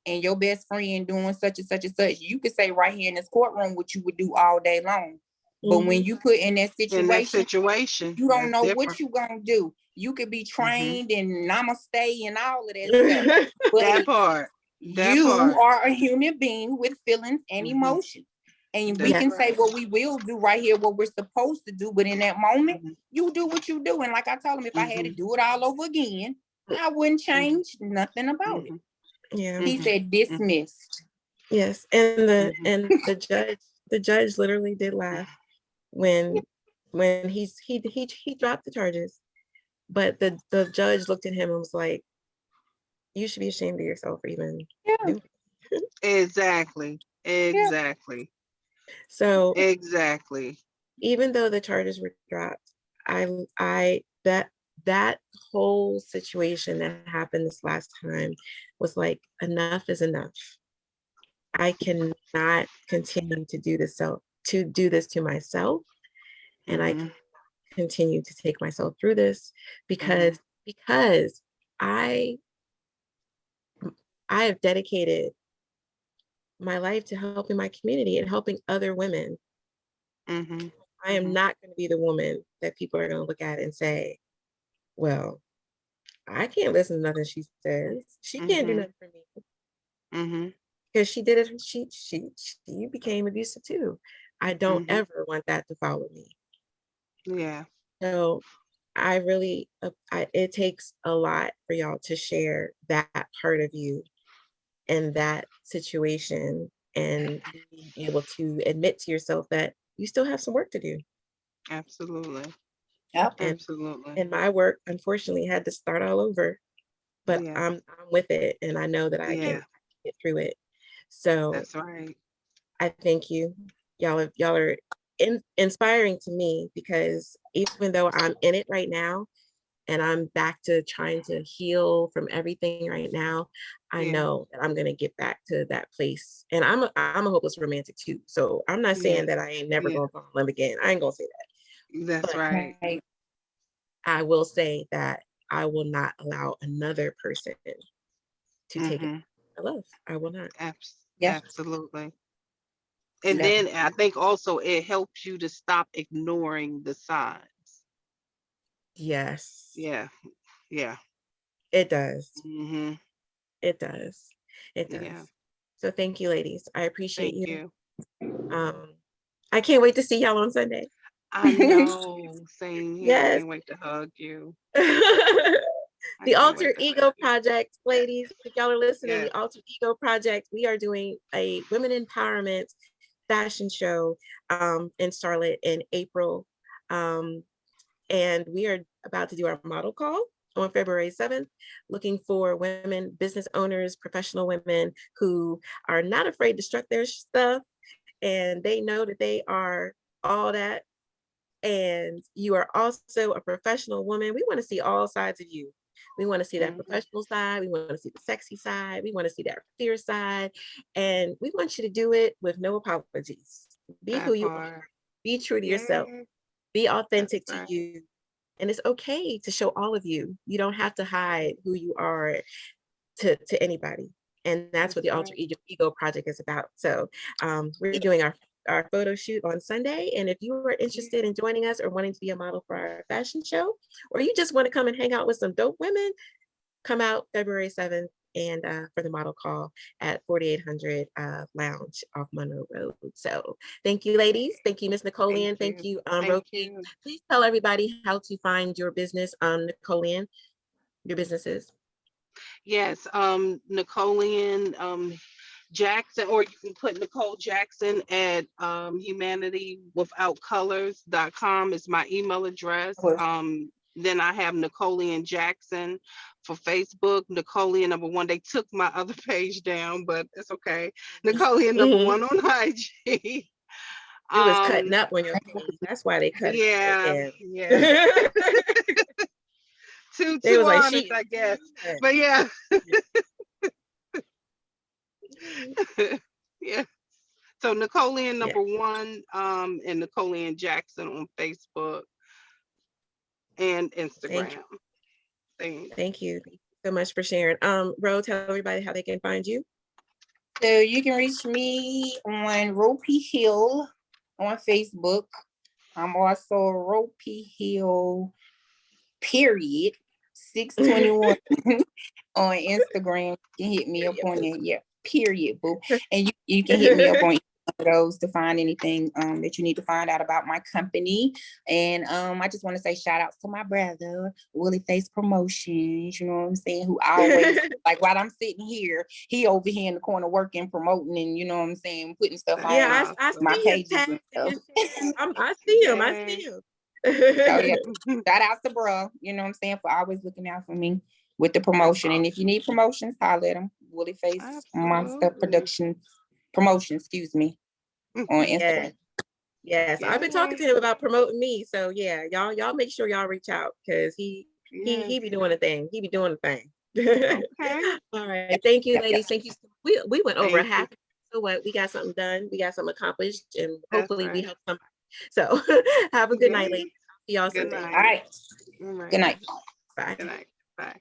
and your best friend doing such and such and such, you could say right here in this courtroom what you would do all day long. But when Mhm. you put in that In that situation, situation. you don't know different. what you're gonna do. You could be trained and namaste and all of that stuff. That part. that you part. are a human being with feelings and Mhm. emotions. And we can say what we will do right here, what we're supposed to do, but in that moment, Mhm. you do what you do. And like I told him, if I had to do it all over again, I wouldn't change nothing about it. Yeah. He said dismissed. Yes, and the Mhm. and the judge, the judge literally did laugh when when he's he he he dropped the charges, but the the judge looked at him and was like, "You should be ashamed of yourself for even." Yeah. doing Exactly. Exactly. So Exactly. even though the charges were dropped, I I that that whole situation that happened this last time was like enough is enough. I cannot continue to do this so to do this to myself And I Mhm. continue to take myself through this because because I I have dedicated my life to helping my community and helping other women. Mhm. I am Mhm. not going to be the woman that people are going to look at and say, well, I can't listen to nothing she says. She can't do Mhm. nothing for me because she did it. She she she became abusive too. I don't Mhm. ever want that to follow me. Yeah. So I really, uh, I, it takes a lot for y'all to share that part of you in that situation and being able to admit to yourself that you still have some work to do. Absolutely. Yep. And Absolutely. and my work unfortunately had to start all over, but Yeah. I'm I'm with it and I know that I Yeah. can get through it. So That's right. I thank you. Y'all are y'all are in, inspiring to me because even though I'm in it right now and I'm back to trying to heal from everything right now, I Yeah. know that I'm gonna get back to that place. And I'm a I'm a hopeless romantic too. So I'm not saying that I ain't never gonna fall in love again. I ain't gonna say that. That's But- right. I will say that I will not allow another person to take it. Mhm. I love. I will not. Abs- Yeah. Absolutely. And Yeah. then I think also it helps you to stop ignoring the signs. Yes. Yeah. Yeah. It does. hmm It does. It does. Yeah. So thank you, ladies. I appreciate Thank you. you. Um, I can't wait to see y'all on Sunday. I know. Same here. I Yes. can't wait to hug you. the I can't wait Alter Ego. Project, ladies, if y'all are listening, Yes. the Alter Ego Project, we are doing a women empowerment fashion show um, in Charlotte in April. Um, and we are about to do our model call on February 7th, looking for women, business owners, professional women who are not afraid to strut their stuff and they know that they are all that. And you are also a professional woman. We want to see all sides of you. We want to see that Mhm. professional side. We want to see the sexy side. We want to see that fierce side. And we want you to do it with no apologies. Be That who you are. Be true to yourself be authentic to you and it's okay to show all of you you don't have to hide who you are to to anybody and that's what the alter ego, ego project is about so um we're doing our our photo shoot on sunday and if you are interested in joining us or wanting to be a model for our fashion show or you just want to come and hang out with some dope women come out february 7th and uh, for the model call at 4800 uh, lounge off monroe road so thank you ladies thank you miss napoleon thank you. you um Thank you. please tell everybody how to find your business, um, Nicolean, your businesses. Yes, um, Nicolean, um, Jackson, or you can put Nicole Jackson at, um, humanitywithoutcolors.com is my email address. Um, then I have Nicolean Jackson for Facebook, Nicolean number one. They took my other page down, but it's okay. Nicolean number Mhm. one on IG. It was Um, cutting up on your page. That's why they cut Yeah, it. yeah. Too, too like, honest, she. I guess. But yeah. Good." yeah. So Nicolean Yeah. number one, um, and Nicolean Jackson on Facebook and Instagram. Thanks. Thank you. Thank you so much for sharing. Um, Ro, tell everybody how they can find you. So you can reach me on Ropey Hill on Facebook. I'm also Ropey Hill, period, 621 on Instagram. You can hit me up on there. Yeah, period, boo. And you, you can hit me up on those to find anything um that you need to find out about my company. And um I just want to say shout outs to my brother, Willie Face Promotions, you know what I'm saying, who always like while I'm sitting here, he over here in the corner working, promoting, and you know what I'm saying, putting stuff on Yeah, I, I my see pages and stuff. I'm- I see him. I see him. Oh, yeah. Shout out to bro, you know what I'm saying, for always looking out for me with the promotion. And if you need promotions, holler at him. Willie Face Monster Absolutely. Productions Promotion, excuse me, mm, on Instagram. Yes, I've been talking to him about promoting me. So yeah, y'all, y'all make sure y'all reach out because he he Yes. he be doing a thing. He be doing a thing. Okay. All right. Thank you, Yep, yep. ladies. Thank you. We we went over Thank half. So what? We got something done. We got something accomplished, and That's hopefully we help somebody So have a good night, mm-hmm. ladies. See y'all Good soon. night. All right, All right. good night. Bye. Good night. Bye.